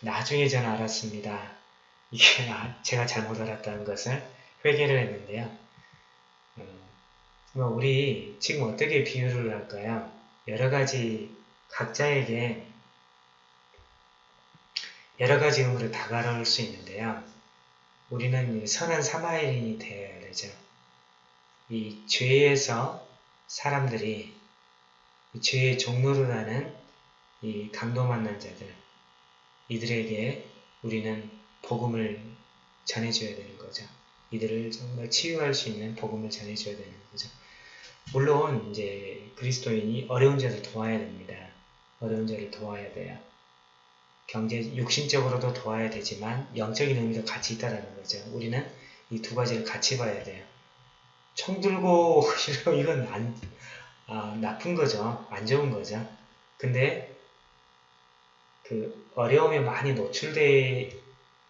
나중에 저는 알았습니다. 이게 아, 제가 잘못 알았다는 것을 회개를 했는데요. 뭐 우리 지금 어떻게 비유를 할까요? 여러 가지 각자에게 여러 가지 의미로 다가올 수 있는데요. 우리는 선한 사마리인이 되어야 되죠. 이 죄에서 사람들이 죄의 종로를 하는 이 강도 만난 자들, 이들에게 우리는 복음을 전해줘야 되는 거죠. 이들을 정말 치유할 수 있는 복음을 전해줘야 되는 거죠. 물론 이제 그리스도인이 어려운 자를 도와야 됩니다. 어려운 자를 도와야 돼요. 경제, 육신적으로도 도와야 되지만 영적인 의미도 같이 있다는 거죠. 우리는 이 두 가지를 같이 봐야 돼요. 총 들고 *laughs* 이건 안, 아, 나쁜 거죠. 안 좋은 거죠. 근데 그 어려움에 많이 노출되어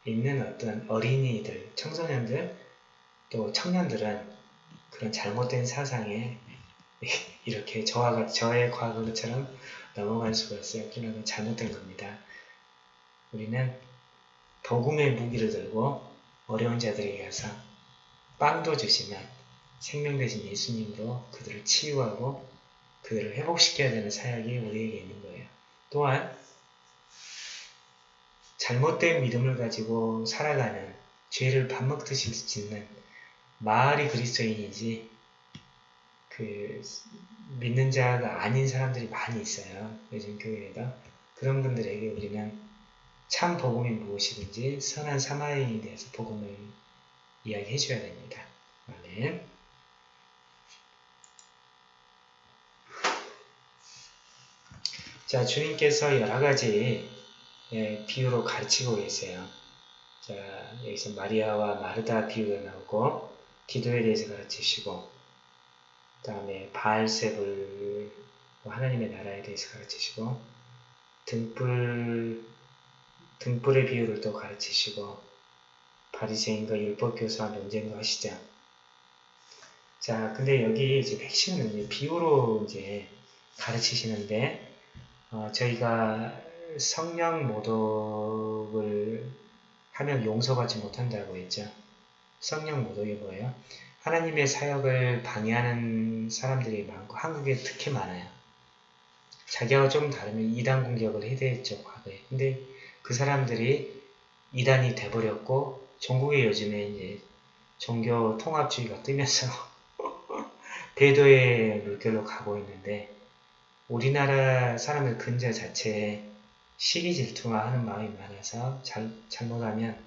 있는 어떤 어린이들, 청소년들, 또 청년들은 그런 잘못된 사상에 *laughs* 이렇게 저와 저의 과거처럼 넘어갈 수가 있어요. 그러나 잘못된 겁니다. 우리는 복음의 무기를 들고 어려운 자들에게 가서 빵도 주시면 생명 대신 예수님으로 그들을 치유하고 그들을 회복시켜야 되는 사역이 우리에게 있는 거예요. 또한 잘못된 믿음을 가지고 살아가는 죄를 밥 먹듯이 짓는 마을이 그리스도인이지 그 믿는 자가 아닌 사람들이 많이 있어요. 요즘 교회에도 그런 분들에게 우리는 참 복음이 무엇이든지 선한 사마리인에 대해서 복음을 이야기해 줘야 됩니다. 아멘. 자, 주님께서 여러 가지 예, 비유로 가르치고 계세요. 자, 여기서 마리아와 마르다 비유가 나오고 기도에 대해서 가르치시고 그 다음에 바알세불 하나님의 나라에 대해서 가르치시고 등불 등불의 비유를 또 가르치시고 바리새인과 율법 교사와 논쟁도 하시죠. 자, 근데 여기 이제 핵심은 비유로 이제 가르치시는데 어, 저희가 성령 모독을 하면 용서받지 못한다고 했죠. 성령 모독이 뭐예요? 하나님의 사역을 방해하는 사람들이 많고 한국에 특히 많아요. 자기하고 좀 다르면 이단 공격을 해대했죠 과거에. 근데 그 사람들이 이단이 돼버렸고 전국에 요즘에 이제 종교 통합주의가 뜨면서 *laughs* 대도의 물결로 가고 있는데 우리나라 사람의 근저 자체에 시기 질투하는 마음이 많아서 잘, 잘못하면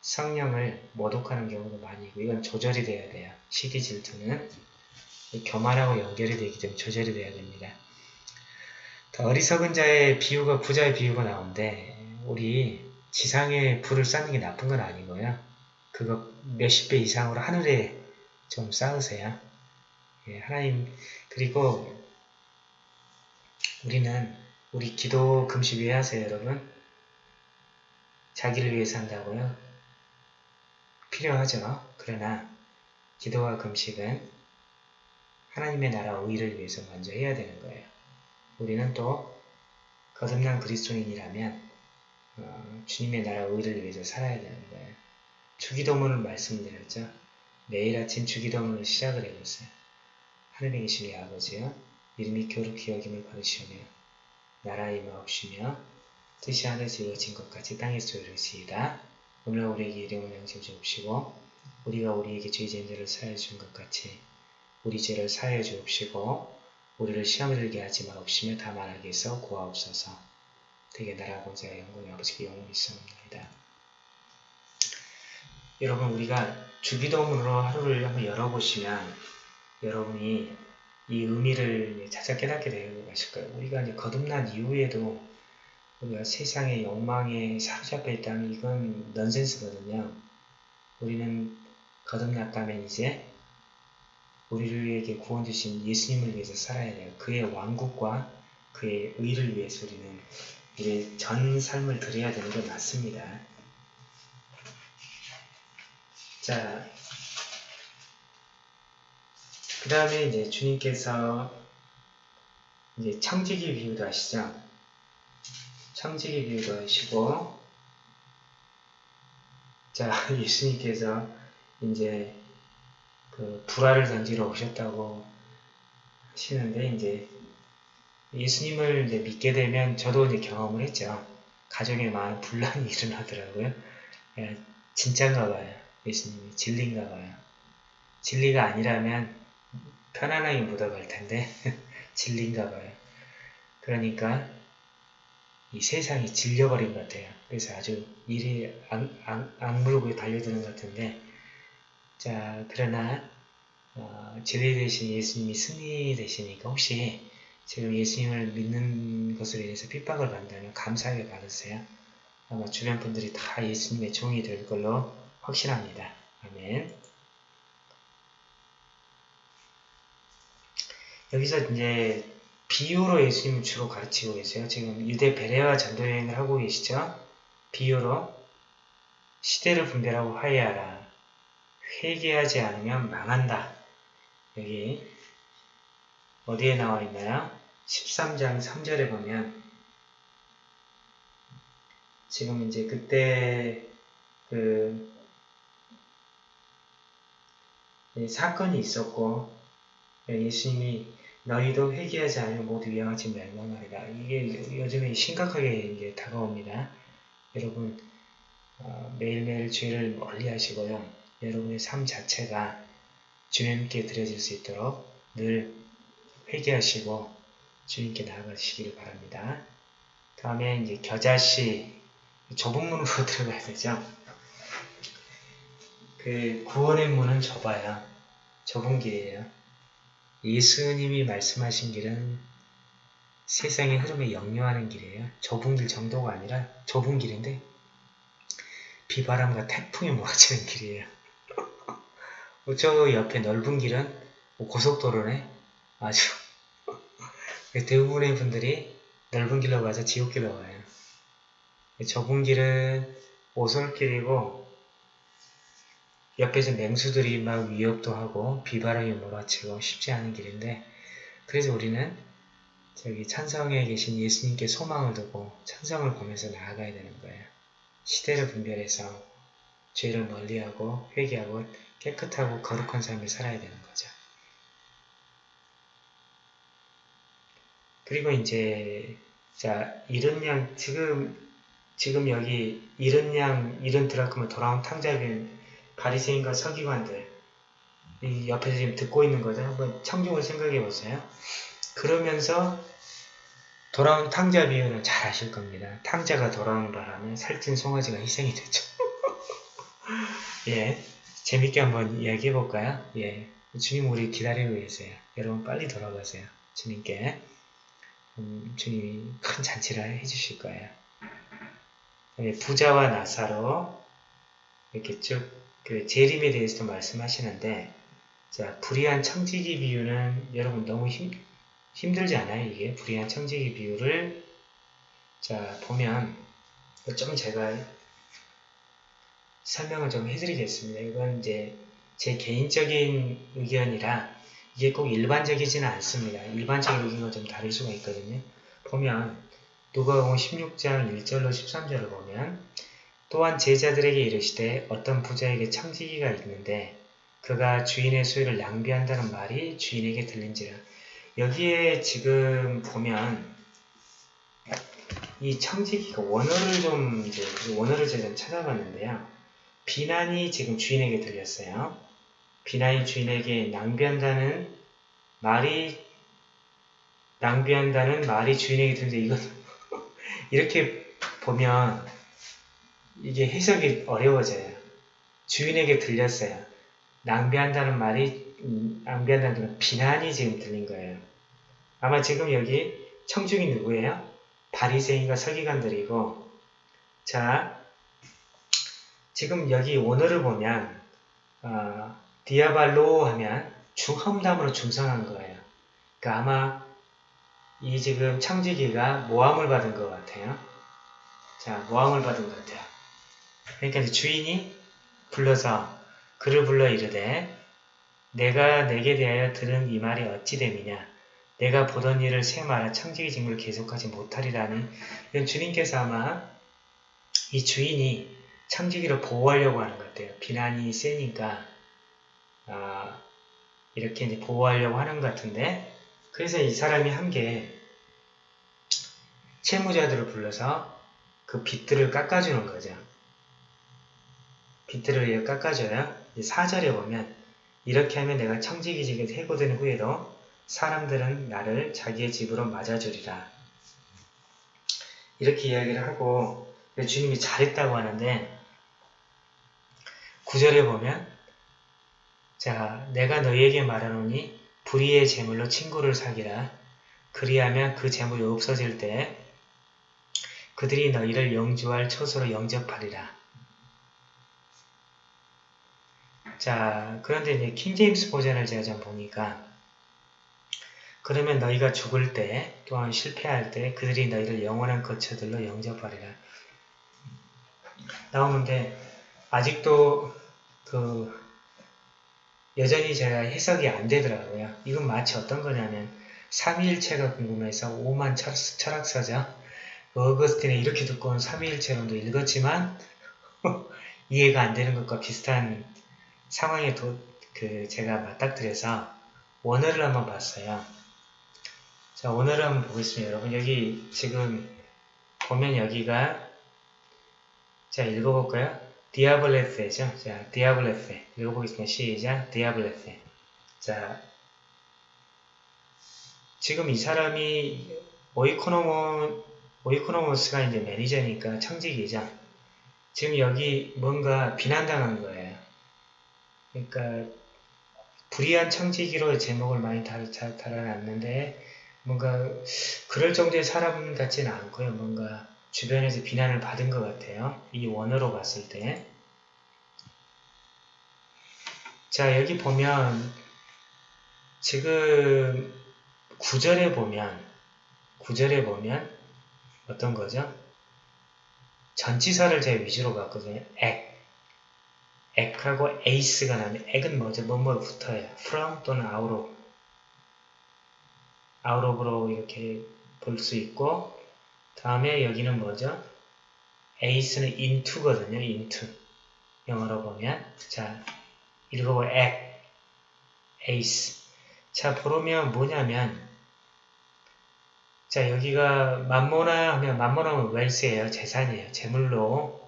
성령을 모독하는 경우도 많이 있고 이건 조절이 돼야 돼요. 시기 질투는 교만하고 연결이 되기 때문에 조절이 돼야 됩니다. 어리석은 자의 비유가 부자의 비유가 나오는데 우리 지상에 불을 쌓는 게 나쁜 건 아니고요. 그거 몇십 배 이상으로 하늘에 좀 쌓으세요. 예, 하나님 그리고 우리는 우리 기도 금식 왜 하세요, 여러분? 자기를 위해서 한다고요? 필요하죠. 그러나 기도와 금식은 하나님의 나라 의를 위해서 먼저 해야 되는 거예요. 우리는 또 거듭난 그리스도인이라면 어, 주님의 나라 의를 위해서 살아야 되는 거예요. 주기도문을 말씀드렸죠. 매일 아침 주기도문을 시작을 해줬어요. 하늘에 계신 아버지요. 이름이 교룩히 여김을 받으시오며 나라의 마옵시며 뜻이 하늘에서 이루어진 것 같이 땅에서 이루어지이다. 오늘 우리에게 이름을 양심 주옵시고 우리가 우리에게 죄 지은 자를 사하여 준 것 같이 우리 죄를 사하여 주옵시고 우리를 시험에 들게 하지 마옵시며 다만 하게 해서 구하옵소서 되게 나라 권세가 영광의 아버지께 영원히 있사옵나이다. 여러분 우리가 주기도문으로 하루를 한번 열어보시면 여러분이 이 의미를 찾아 깨닫게 되는 것일 거예요. 우리가 이제 거듭난 이후에도 우리가 세상의 욕망에 사로잡혀 있다면 이건 넌센스거든요. 우리는 거듭났다면 이제 우리에게 구원 주신 예수님을 위해서 살아야 돼요. 그의 왕국과 그의 의를 위해서 우리는 우리의 전 삶을 드려야 되는 게 맞습니다. 자, 그 다음에 이제 주님께서 이제 청지기 비유도 하시죠. 청지기 비유도 하시고, 자, *laughs* 예수님께서 이제 그 불화를 던지러 오셨다고 하시는데, 이제 예수님을 이제 믿게 되면 저도 이제 경험을 했죠. 가정에 많은 분란이 *laughs* 일어나더라고요. 예, 진짠가 봐요. 예수님이 진리인가 봐요. 진리가 아니라면 편안하게 묻어갈 텐데 *laughs* 진리인가 봐요. 그러니까 이 세상이 질려버린 것 같아요. 그래서 아주 일이 악, 악, 악물고 달려드는 것 같은데 자 그러나 어, 진리 대신 예수님이 승리 되시니까 혹시 지금 예수님을 믿는 것으로 인해서 핍박을 받는다면 감사하게 받으세요. 아마 주변 분들이 다 예수님의 종이 될 걸로 확신합니다. 아멘. 여기서 이제 비유로 예수님을 주로 가르치고 계세요. 지금 유대 베레와 전도 여행을 하고 계시죠? 비유로 시대를 분별하고 화해하라. 회개하지 않으면 망한다. 여기 어디에 나와 있나요? 13장 3절에 보면 지금 이제 그때 그 사건이 있었고 예수님이 너희도 회개하지 않으면 모두 위험하지 멸망하리라. 이게 요즘에 심각하게 이제 다가옵니다. 여러분 어, 매일매일 죄를 멀리 하시고요. 여러분의 삶 자체가 주님께 드려질 수 있도록 늘 회개하시고 주님께 나아가시기를 바랍니다. 다음에 이제 겨자씨 좁은 문으로 *laughs* 들어가야 되죠. 그 구원의 문은 좁아요. 좁은 길이에요. 예수님이 말씀하신 길은 세상의 흐름에 역류하는 길이에요. 좁은 길 정도가 아니라 좁은 길인데 비바람과 태풍이 몰아치는 길이에요. *laughs* 저 옆에 넓은 길은 뭐 고속도로네. 아주 대부분의 분들이 넓은 길로 가서 지옥길로 가요. 좁은 길은 오솔길이고 옆에서 맹수들이 막 위협도 하고 비바람이 몰아치고 쉽지 않은 길인데 그래서 우리는 저기 찬성에 계신 예수님께 소망을 두고 찬성을 보면서 나아가야 되는 거예요. 시대를 분별해서 죄를 멀리하고 회개하고 깨끗하고 거룩한 삶을 살아야 되는 거죠. 그리고 이제 자 이른 양 지금 지금 여기 이른 양 이른 드라크마 돌아온 탕자빈 바리새인과 서기관들 이 옆에서 지금 듣고 있는 거죠. 한번 청중을 생각해 보세요. 그러면서 돌아온 탕자 비유는 잘 아실 겁니다. 탕자가 돌아온 바람에 살찐 송아지가 희생이 되죠. *laughs* 예. 재밌게 한번 이야기해 볼까요? 예. 주님 우리 기다리고 계세요. 여러분 빨리 돌아가세요. 주님께. 음, 주님이 큰 잔치를 해주실 거예요. 예, 부자와 나사로 이렇게 쭉 그 재림에 대해서도 말씀하시는데 자 불의한 청지기 비유는 여러분 너무 힘, 힘들지 않아요? 이게 불의한 청지기 비유를 자 보면 좀 제가 설명을 좀 해드리겠습니다. 이건 이제 제 개인적인 의견이라 이게 꼭 일반적이지는 않습니다. 일반적인 의견과 좀 다를 수가 있거든요. 보면 누가복음 16장 1절로 13절을 보면 또한 제자들에게 이르시되 어떤 부자에게 청지기가 있는데 그가 주인의 소유를 낭비한다는 말이 주인에게 들린지라 여기에 지금 보면 이 청지기가 원어를 좀 이제 원어를 제가 찾아봤는데요. 비난이 지금 주인에게 들렸어요. 비난이 주인에게 낭비한다는 말이 낭비한다는 말이 주인에게 들리는데 이건 *laughs* 이렇게 보면 이게 해석이 어려워져요. 주인에게 들렸어요. 낭비한다는 말이 음, 낭비한다는 비난이 지금 들린 거예요. 아마 지금 여기 청중이 누구예요? 바리새인과 서기관들이고 자 지금 여기 원어를 보면 어, 디아발로 하면 중험담으로 중성한 거예요. 그러니까 아마 이 지금 창지기가 모함을 받은 것 같아요. 자, 모함을 받은 것 같아요. 그러니까 주인이 불러서 그를 불러 이르되 내가 내게 대하여 들은 이 말이 어찌 됨이냐 내가 보던 일을 세마라 청지기 직무를 계속하지 못하리라는 이건 주님께서 아마 이 주인이 청지기를 보호하려고 하는 것 같아요. 비난이 세니까 아, 이렇게 이제 보호하려고 하는 것 같은데 그래서 이 사람이 한 게 채무자들을 불러서 그그 빗들을 깎아주는 거죠. 빗들을 깎아줘야 4절에 보면 이렇게 하면 내가 청지기직에 해고된 후에도 사람들은 나를 자기의 집으로 맞아주리라. 이렇게 이야기를 하고 주님이 잘했다고 하는데 9절에 보면 자 내가 너희에게 말하노니 불의의 재물로 친구를 사기라 그리하면 그 재물이 없어질 때 그들이 너희를 영주할 처소로 영접하리라. 자, 그런데 이제 킹제임스 버전을 제가 좀 보니까 그러면 너희가 죽을 때 또한 실패할 때 그들이 너희를 영원한 거처들로 영접하리라. 나오는데 아직도 그 여전히 제가 해석이 안 되더라고요. 이건 마치 어떤 거냐면 삼위일체가 궁금해서 오만 철학서죠. 어거스틴의 이렇게 온 삼위일체론도 읽었지만 *laughs* 이해가 안 되는 것과 비슷한 상황에 도, 그 제가 맞닥뜨려서 원어를 한번 봤어요. 자, 원어를 한번 보겠습니다. 여러분 여기 지금 보면 여기가 자 읽어볼까요? 디아블레페죠. 자, 디아블레페 읽어보겠습니다. 시작. 디아블레페 자, 지금 이 사람이 오이코노모 오이코노모스가 이제 매니저니까 청직이죠. 지금 여기 뭔가 비난당한 거예요. 그러니까 불의한 청지기로 제목을 많이 달, 달아놨는데 뭔가 그럴 정도의 사람 같지는 않고요. 뭔가 주변에서 비난을 받은 것 같아요. 이 원어로 봤을 때. 자 여기 보면 지금 구절에 보면 구절에 보면 어떤 거죠? 전치사를 제가 위주로 봤거든요. 액. 액하고 에이스가 나면 액은 뭐죠? 뭐뭐 붙어요. from 또는 out of. out of로 이렇게 볼 수 있고 다음에 여기는 뭐죠? 에이스는 into거든요. into. 영어로 보면 자 읽어보 액, 에이스. 자 보면 뭐냐면 자 여기가 만모나 하면 만모나면 웰스예요. 재산이에요. 재물로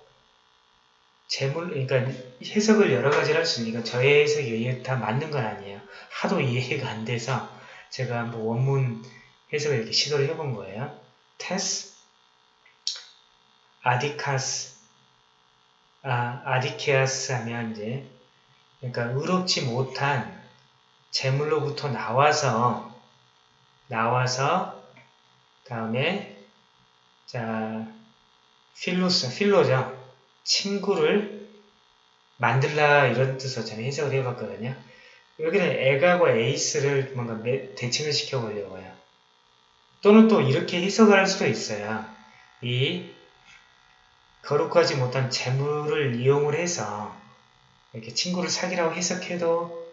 재물 그러니까 해석을 여러 가지를 할수 있으니까 저의 해석이 다 맞는 건 아니에요. 하도 이해가 안 돼서 제가 한번 원문 해석을 이렇게 시도를 해본 거예요. 테스 아디카스 아, 아디케아스 하면 이제 그러니까 의롭지 못한 재물로부터 나와서 나와서 다음에 자 필로스 필로죠. 친구를 만들라 이런 뜻으로 저는 해석을 해봤거든요. 여기는 에가고 에이스를 뭔가 대칭을 시켜보려고요. 또는 또 이렇게 해석을 할 수도 있어요. 이 거룩하지 못한 재물을 이용을 해서 이렇게 친구를 사귀라고 해석해도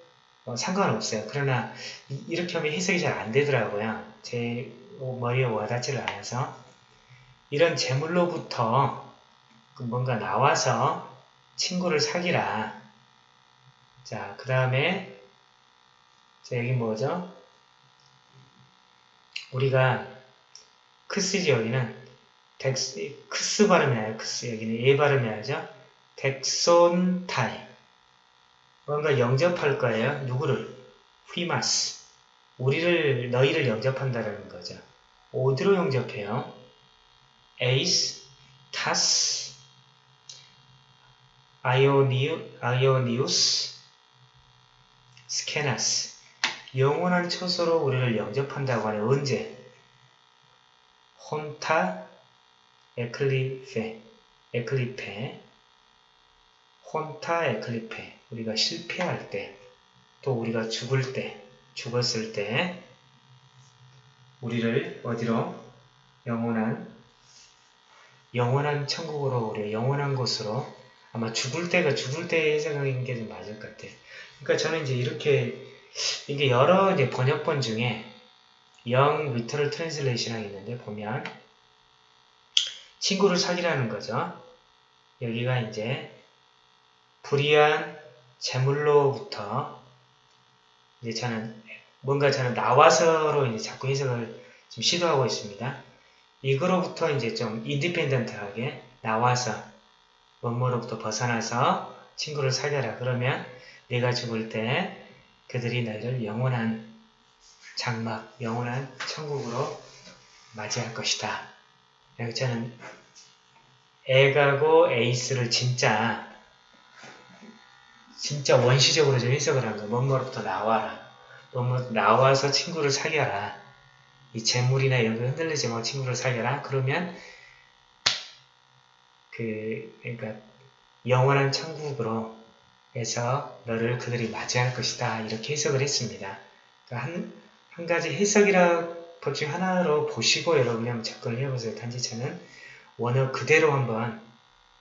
어, 상관없어요. 그러나 이, 렇게 하면 해석이 잘 안 되더라고요. 제 머리에 와닿지를 않아서 이런 재물로부터 그 뭔가 나와서 친구를 사귀라. 자, 그 다음에 자, 여기 뭐죠? 우리가 크스지 여기는 덱스, 크스 발음이 나요. 크스 여기는 예 발음이 나죠. δέξωνται 뭔가 영접할 거예요. 누구를? ὑμᾶς 우리를 너희를 영접한다라는 거죠. 어디로 영접해요? εἰς, τὰς, αἰωνίου, αἰωνίους, σκηνάς. 영원한 처소로 우리를 영접한다고 하는 언제? ὅταν ἐκλίπῃ ἐκλίπῃ. ὅταν ἐκλίπῃ. 우리가 실패할 때 또 우리가 죽을 때 죽었을 때 우리를 어디로? 영원한 영원한 천국으로 우리 영원한 곳으로 아마 죽을 때가 죽을 때의 생각인 게 좀 맞을 것 같아요. 그러니까 저는 이제 이렇게 이게 여러 이제 번역본 중에 Young Literal Translation이 있는데 보면 친구를 사귀라는 거죠. 여기가 이제 불의한 재물로부터 이제 저는 뭔가 저는 나와서로 이제 자꾸 해석을 지금 시도하고 있습니다. 이거로부터 이제 좀 인디펜던트하게 나와서 원모로부터 벗어나서 친구를 사귀어라. 그러면 내가 죽을 때 그들이 너희를 영원한 장막, 영원한 천국으로 맞이할 것이다. 저는 애가고 에이스를 진짜 진짜 원시적으로 좀 해석을 한 거야. 먼머로부터 나와라. 먼머로 나와서 친구를 사귀어라. 이 재물이나 이런 거 흔들리지 말고 친구를 사귀어라. 그러면 그 그러니까 영원한 천국으로 해서 너를 그들이 맞이할 것이다. 이렇게 해석을 했습니다. 그러니까 한, 한 가지 해석이라 법 중 하나로 보시고 여러분이 한번 접근을 해보세요. 단지 저는 원어 그대로 한번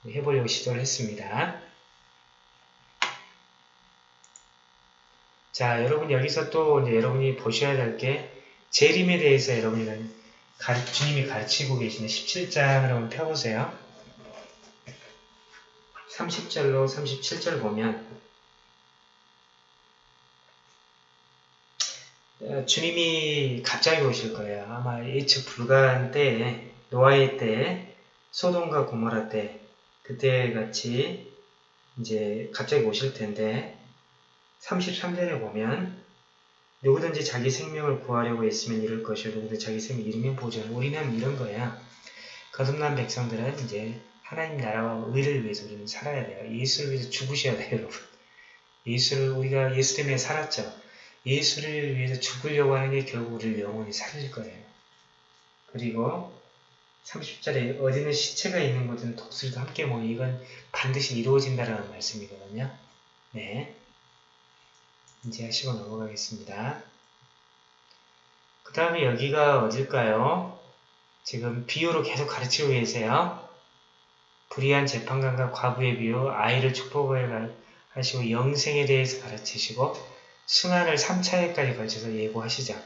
해보려고 시도를 했습니다. 자, 여러분 여기서 또 여러분이 보셔야 될 게 재림에 대해서 여러분이 가르, 주님이 가르치고 계시는 17장을 한번 펴보세요. 30절로 37절 보면 어, 주님이 갑자기 오실 거예요. 아마 예측 불가한 때에 노아의 때에 소돔과 고모라 때 그때 같이 이제 갑자기 오실 텐데 33절에 보면 누구든지 자기 생명을 구하려고 했으면 이룰 것이요 누구든지 자기 생명 잃으면 보전 우리는 이런 거야. 거듭난 백성들은 이제 하나님 나라와 의를 위해서 우리는 살아야 돼요. 예수를 위해서 죽으셔야 돼요, 여러분. 예수를 우리가 예수 때문에 살았죠. 예수를 위해서 죽으려고 하는 게 결국 우리를 영원히 살릴 거예요. 그리고 30절에 어디는 시체가 있는 곳은 독수리도 함께 모여 이건 반드시 이루어진다라는 말씀이거든요. 네. 이제 하시고 넘어가겠습니다. 그 다음에 여기가 어딜까요? 지금 비유로 계속 가르치고 계세요. 불의한 재판관과 과부의 비유, 아이를 축복을 하시고 영생에 대해서 가르치시고 승환을 3차에까지 걸쳐서 예고하시죠.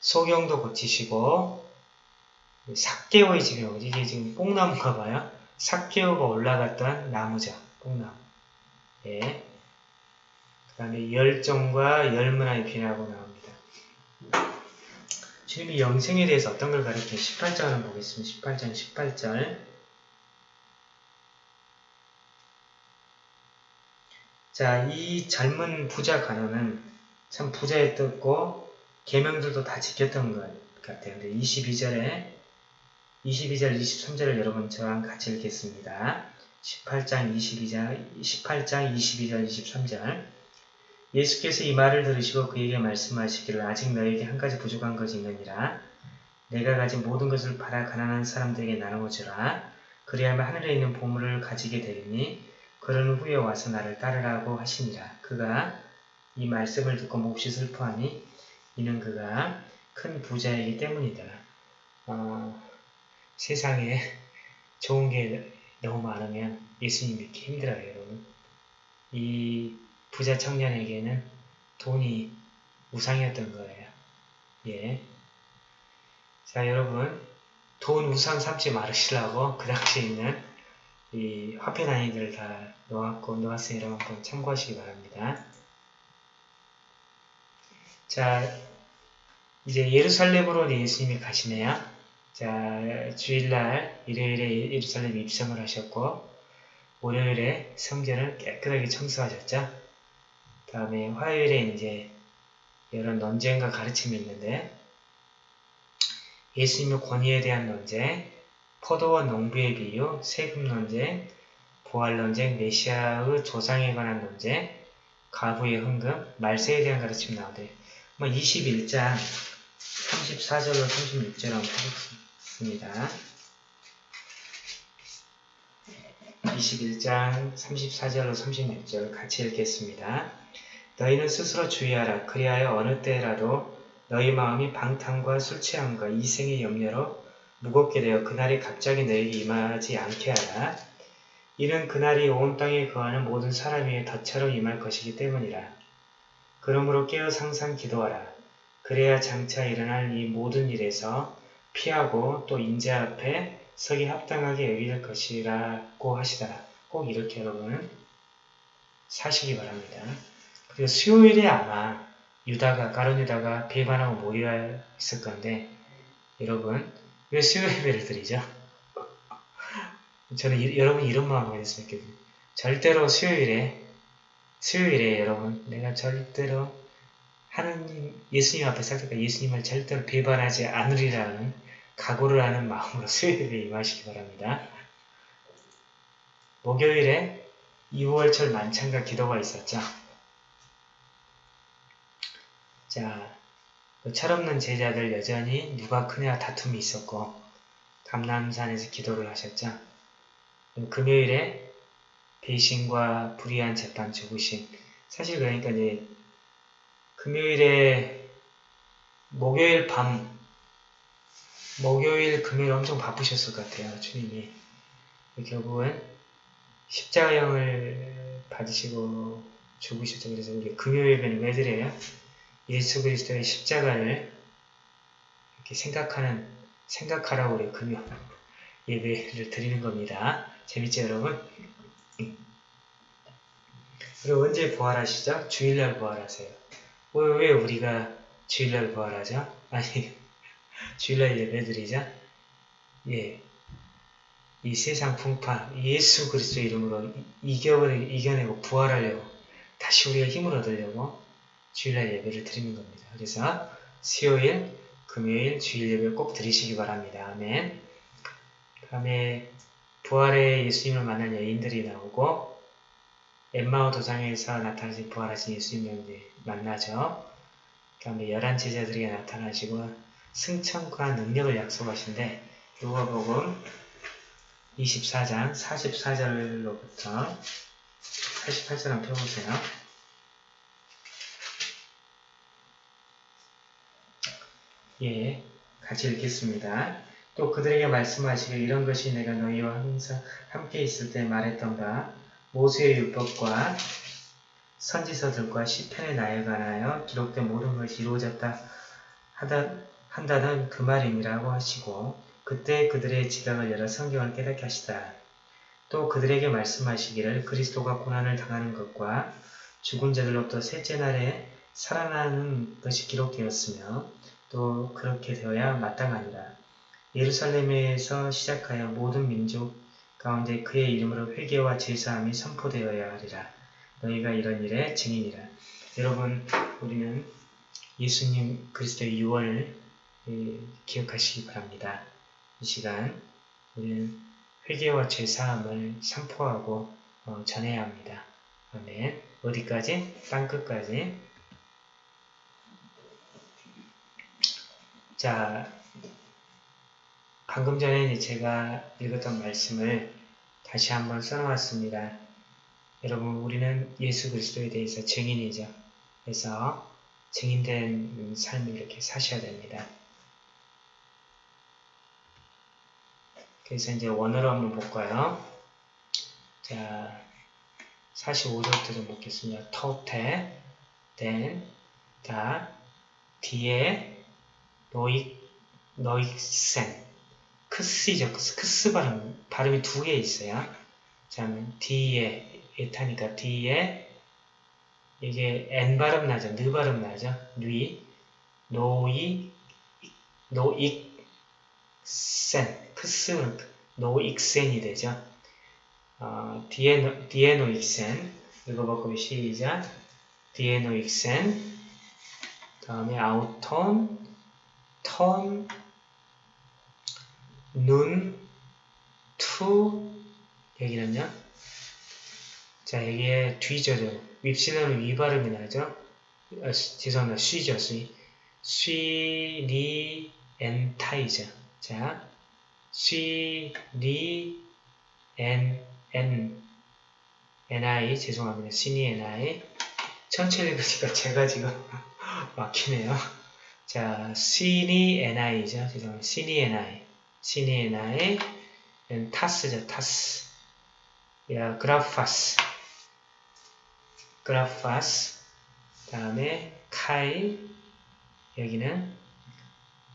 소경도 고치시고 삭개오의 집에 이게 지금 뽕나무가 봐요. 삭개오가 올라갔던 나무죠. 뽕나무. 예. 그 다음에 열정과 열문화의 비나고 나옵니다. 주님이 영생에 대해서 어떤 걸 가르쳐 18장을 보겠습니다. 18장 18절 자, 이 젊은 부자 가론은 참 부자였고 계명들도 다 지켰던 것 같아요. 근데 22절에 22절, 23절을 여러분 저랑 같이 읽겠습니다. 18장 22절, 18장 22절, 23절 예수께서 이 말을 들으시고 그에게 말씀하시기를 아직 너에게 한 가지 부족한 것이 있느니라. 내가 가진 모든 것을 팔아 가난한 사람들에게 나누어 주라. 그리하면 하늘에 있는 보물을 가지게 되리니 그런 후에 와서 나를 따르라고 하시니라. 그가 이 말씀을 듣고 몹시 슬퍼하니 이는 그가 큰 부자이기 때문이다. 어, 세상에 좋은 게 너무 많으면 예수님 믿기 힘들어요, 여러분. 이 부자 청년에게는 돈이 우상이었던 거예요. 예. 자, 여러분, 돈 우상 삼지 말으시라고 그 당시에 있는 이 화폐 단위들을 다 놓았고 여러분 한번 참고하시기 바랍니다. 자, 이제 예루살렘으로 예수님이 가시네요. 자, 주일날 일요일에 예루살렘 입성을 하셨고 월요일에 성전을 깨끗하게 청소하셨죠. 다음에 화요일에 이제 여러 논쟁과 가르침이 있는데 예수님의 권위에 대한 논쟁, 포도원 농부의 비유, 세금 논쟁, 부활 논쟁, 메시아의 조상에 관한 논쟁, 가부의 흥금, 말세에 대한 가르침 나오대. 뭐 21장 34절로 36절 한번 보겠습니다. 21장 34절로 36절 같이 읽겠습니다. 너희는 스스로 주의하라. 그리하여 어느 때라도 너희 마음이 방탕과 술 취함과 이생의 염려로 무겁게 되어 그날이 갑자기 너에게 임하지 않게 하라. 이는 그날이 온 땅에 거하는 모든 사람 위에 덫처럼 임할 것이기 때문이라. 그러므로 깨어 상상 기도하라. 그래야 장차 일어날 이 모든 일에서 피하고 또 인재 앞에 서기 합당하게 여길 것이라고 하시더라. 꼭 이렇게 여러분 사시기 바랍니다. 그리고 수요일에 아마 유다가 가론 유다가 배반하고 모여 있을 건데 여러분 왜 수요 예배를 드리죠? 저는 이, 여러분 이런 마음을 했으면 좋겠어요. 절대로 수요일에 수요일에 여러분 내가 절대로 하느님 예수님 앞에 싹다가 예수님을 절대로 배반하지 않으리라는 각오를 하는 마음으로 수요일에 임하시기 바랍니다. 목요일에 2월철 만찬과 기도가 있었죠. 자, 그 철없는 제자들 여전히 누가 크냐 다툼이 있었고 감남산에서 기도를 하셨죠. 금요일에 배신과 불의한 재판 죽으심 사실 그러니까 이제 금요일에 목요일 밤 목요일 금요일 엄청 바쁘셨을 것 같아요 주님이 결국은 십자가형을 받으시고 죽으셨죠 그래서 우리 금요일에는 왜 드려요? 예수 그리스도의 십자가를 이렇게 생각하는 생각하라고 우리 금요 예배를 드리는 겁니다. 재밌죠 여러분? 그리고 언제 부활하시죠? 주일날 부활하세요. 왜, 왜 우리가 주일날 부활하죠? 아니 *laughs* 주일날 예배드리자? 예. 이 세상 풍파 예수 그리스도 이름으로 이겨, 이겨내고 부활하려고 다시 우리가 힘을 얻으려고 주일날 예배를 드리는 겁니다. 그래서 수요일, 금요일, 주일 예배 꼭 드리시기 바랍니다. 아멘. 다음에 부활의 예수님을 만난 여인들이 나오고 엠마오 도상에서 나타나신 부활하신 예수님을 만나죠. 그 다음에 열한 제자들이 나타나시고 승천과 능력을 약속하신데 누가복음 24장 44절로부터 48절 한번 펴보세요. 예, 같이 읽겠습니다. 또 그들에게 말씀하시길 이런 것이 내가 너희와 항상 함께 있을 때 말했던 바 모세의 율법과 선지서들과 시편의 나에 관하여 기록된 모든 것이 이루어졌다 하다, 한다는 그 말임이라고 하시고 그때 그들의 지각을 열어 성경을 깨닫게 하시다. 또 그들에게 말씀하시기를 그리스도가 고난을 당하는 것과 죽은 자들로부터 셋째 날에 살아나는 것이 기록되었으며 또 그렇게 되어야 마땅하니라. 예루살렘에서 시작하여 모든 민족 가운데 그의 이름으로 회개와 제사함이 선포되어야 하리라. 너희가 이런 일에 증인이라. 여러분, 우리는 예수님 그리스도의 유언을 예, 기억하시기 바랍니다. 이 시간 우리는 회개와 제사함을 선포하고 어, 전해야 합니다. 아멘. 어디까지? 땅끝까지. 자, 방금 전에 제가 읽었던 말씀을 다시 한번 써놓았습니다. 여러분, 우리는 예수 그리스도에 대해서 증인이죠. 그래서 증인된 삶을 이렇게 사셔야 됩니다. 그래서 이제 원어로 한번 볼까요? 자, 45절부터 좀 보겠습니다. 토테, then, 다, 뒤에, 노익, 노익센. 크스이죠. 크스, 크스 발음, 발음이 두 개 있어요. 자, 뒤에, 에타니까 뒤에, 이게 N 발음 나죠. 느 발음 나죠. 뉘, 노이, 노익센. 크스는 노익센이 되죠. 어, 디에노, 디에노익센. 읽어보고 시작. 디에노익센. 다음에 아우톤, 턴, 눈, 투, 여기는요. 자, 여기에 뒤져죠. 윕실론은 위 발음이 나죠. 아, 죄송합니다. 쉬죠, 쉬. 쉬, 리, 엔, 타이죠. 자, 쉬, 리, 엔, 엔, ni, 죄송합니다. 시니, ni. 천천히 읽으니까 제가 지금 *laughs* 막히네요. 자, 시니 ni죠. 죄송합니다. 시니 ni. 시니 ni. 타스죠. 타스. 야, 그라파스. 그라파스. 다음에 카이. 여기는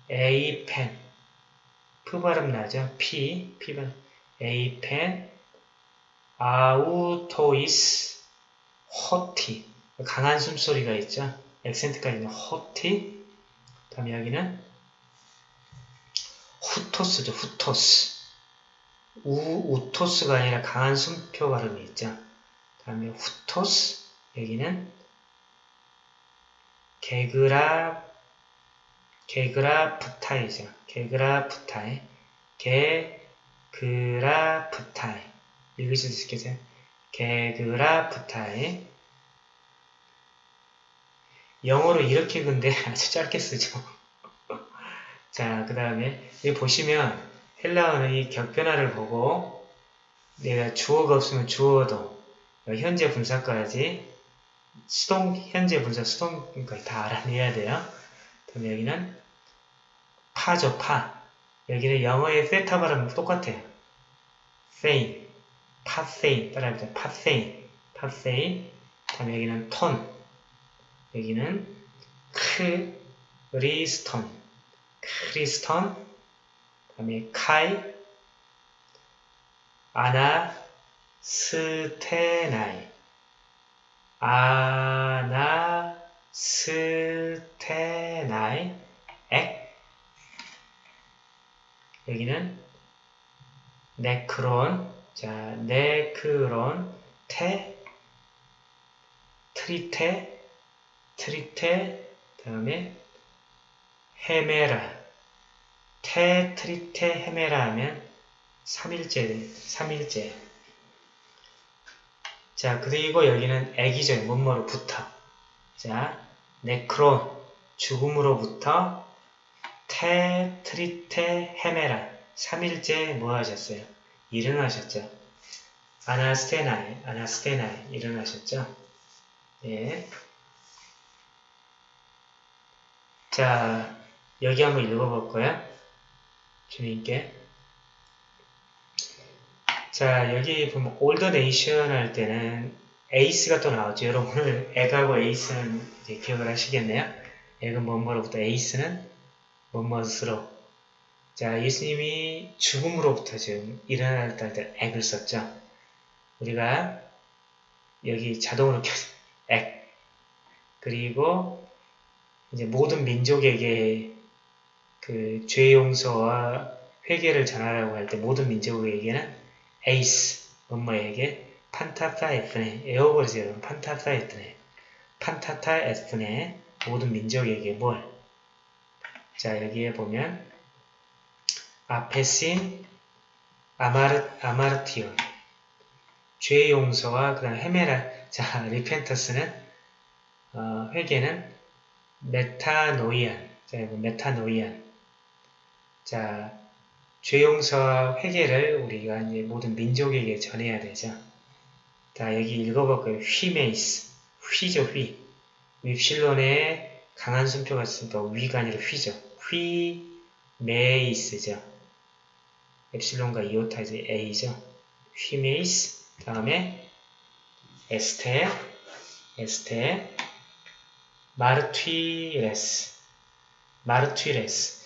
εἶπεν. 프 발음 나죠. P. P 발음. εἶπεν. αὐτοῖς. ὅτι. 강한 숨소리가 있죠. 액센트까지는 ὅτι. 다음에 여기는 οὕτως죠. οὕτως. 우, 우토스가 아니라 강한 숨표 발음이 있죠. 다음에 οὕτως. 여기는 개그라 개그라프타이죠. 개그라프타이. 개그라프타이. 읽으실 수 있겠어요? 개그라프타이. 영어로 이렇게 근데 *laughs* 아주 짧게 쓰죠. *laughs* 자, 그 다음에 여기 보시면 헬라어는 이 격변화를 보고 내가 주어가 없으면 주어도 현재 분사까지 수동 현재 분사 수동까지 다 알아내야 돼요. 그럼 여기는 πα죠, πα. 여기는 영어의 세타 발음은 똑같아요. θεῖν, παθεῖν 따라해보자. παθεῖν, παθεῖν. 다음에 여기는 τὸν. 여기는 Χριστόν, Χριστόν. 다음에 카이, 아나스테나이, 아나스테나이, 액. 여기는 네크론, 자, 네크론, 테, 트리테, 트리테, 다음에 헤메라, 테 트리테 헤메라 하면 3일째, 3일째. 자, 그리고 여기는 애기죠. 뭐뭐로부터. 자, 네크론, 죽음으로부터 테 트리테 헤메라. 3일째 뭐 하셨어요? 일어나셨죠? 아나스테나이, 아나스테나이, 일어나셨죠? 예. 자, 여기 한번 읽어볼 거야. 주님께. 자, 여기 보면 all the nation 할 때는 εἰς가 또 나오죠. 여러분 오늘 ἐκ하고 εἰς는 이제 기억을 하시겠네요. ἐκ은 뭐뭐로부터 εἰς는 뭐뭐스로. 자, 예수님이 죽음으로부터 지금 일어날 때 ἐκ을 썼죠. 우리가 여기 자동으로 켜 액. 그리고 이제 모든 민족에게 그 죄 용서와 회개를 전하라고 할 때 모든 민족에게는 에이스 뭐뭐에게 판타타 에프네 에어버리세요. 여러분 판타타 에프네. 판타타 에프네 모든 민족에게 뭘? 자 여기에 보면 아페신 아마르, 아마르티온. 죄 용서와 그 다음 헤메라. 자 리펜터스는 어, 회개는 메타노이안 자 메타노이안 자, 죄용서와 회개를 우리가 이제 모든 민족에게 전해야 되죠. 자, 여기 읽어볼까요? 휘메이스. 휘죠, 휘. 윕실론에 강한 숨표가 있으니까 위가 아니라 휘죠. ὑμεῖς죠. 엡실론과 이오타 이제 A죠. ὑμεῖς. 다음에 ἐστε, ἐστε, μάρτυρες, μάρτυρες.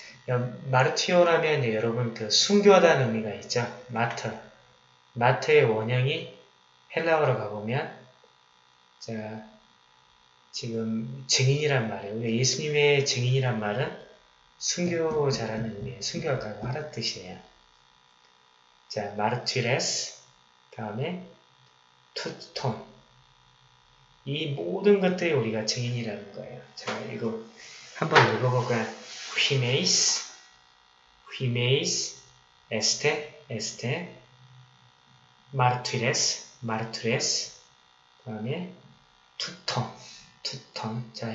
μαρτυρέω라면 여러분 그 순교하다는 의미가 있죠. 마트. 마트의 원형이 헬라어로 가보면 자 지금 증인이란 말이에요. 예수님의 증인이란 말은 순교자라는 의미예요. 순교하다고 하는 뜻이에요. 자, μάρτυρες 다음에 τούτων 이 모든 것들이 우리가 증인이라는 거예요. 자, 이거 한번 읽어볼까요? ὑμεῖς, ὑμεῖς, ἐστε, ἐστε, μάρτυρες, μάρτυρες, 그 다음에 τούτων, τούτων. 자,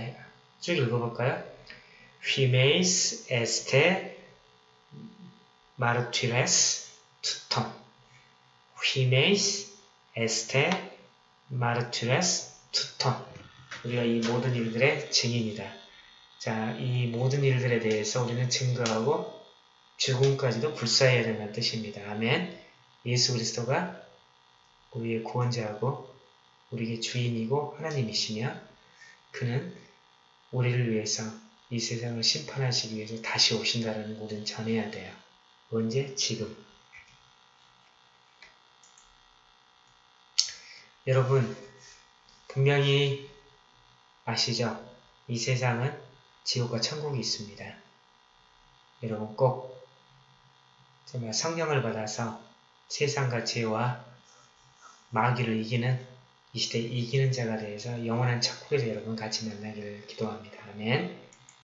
쭉 읽어볼까요? ὑμεῖς, ἐστε, μάρτυρες, τούτων. ὑμεῖς, ἐστε, μάρτυρες, τούτων. 우리가 이 모든 일들의 증인이다. 자, 이 모든 일들에 대해서 우리는 증거하고 죽음까지도 불사해야 된다는 뜻입니다. 아멘. 예수 그리스도가 우리의 구원자하고 우리의 주인이고 하나님이시며 그는 우리를 위해서 이 세상을 심판하시기 위해서 다시 오신다는 것을 전해야 돼요. 언제? 지금. 여러분 분명히 아시죠? 이 세상은 지옥과 천국이 있습니다. 여러분 꼭 정말 성령을 받아서 세상과 죄와 마귀를 이기는 이 시대 이기는 자가 되어서 영원한 천국에서 여러분 같이 만나기를 기도합니다. 아멘.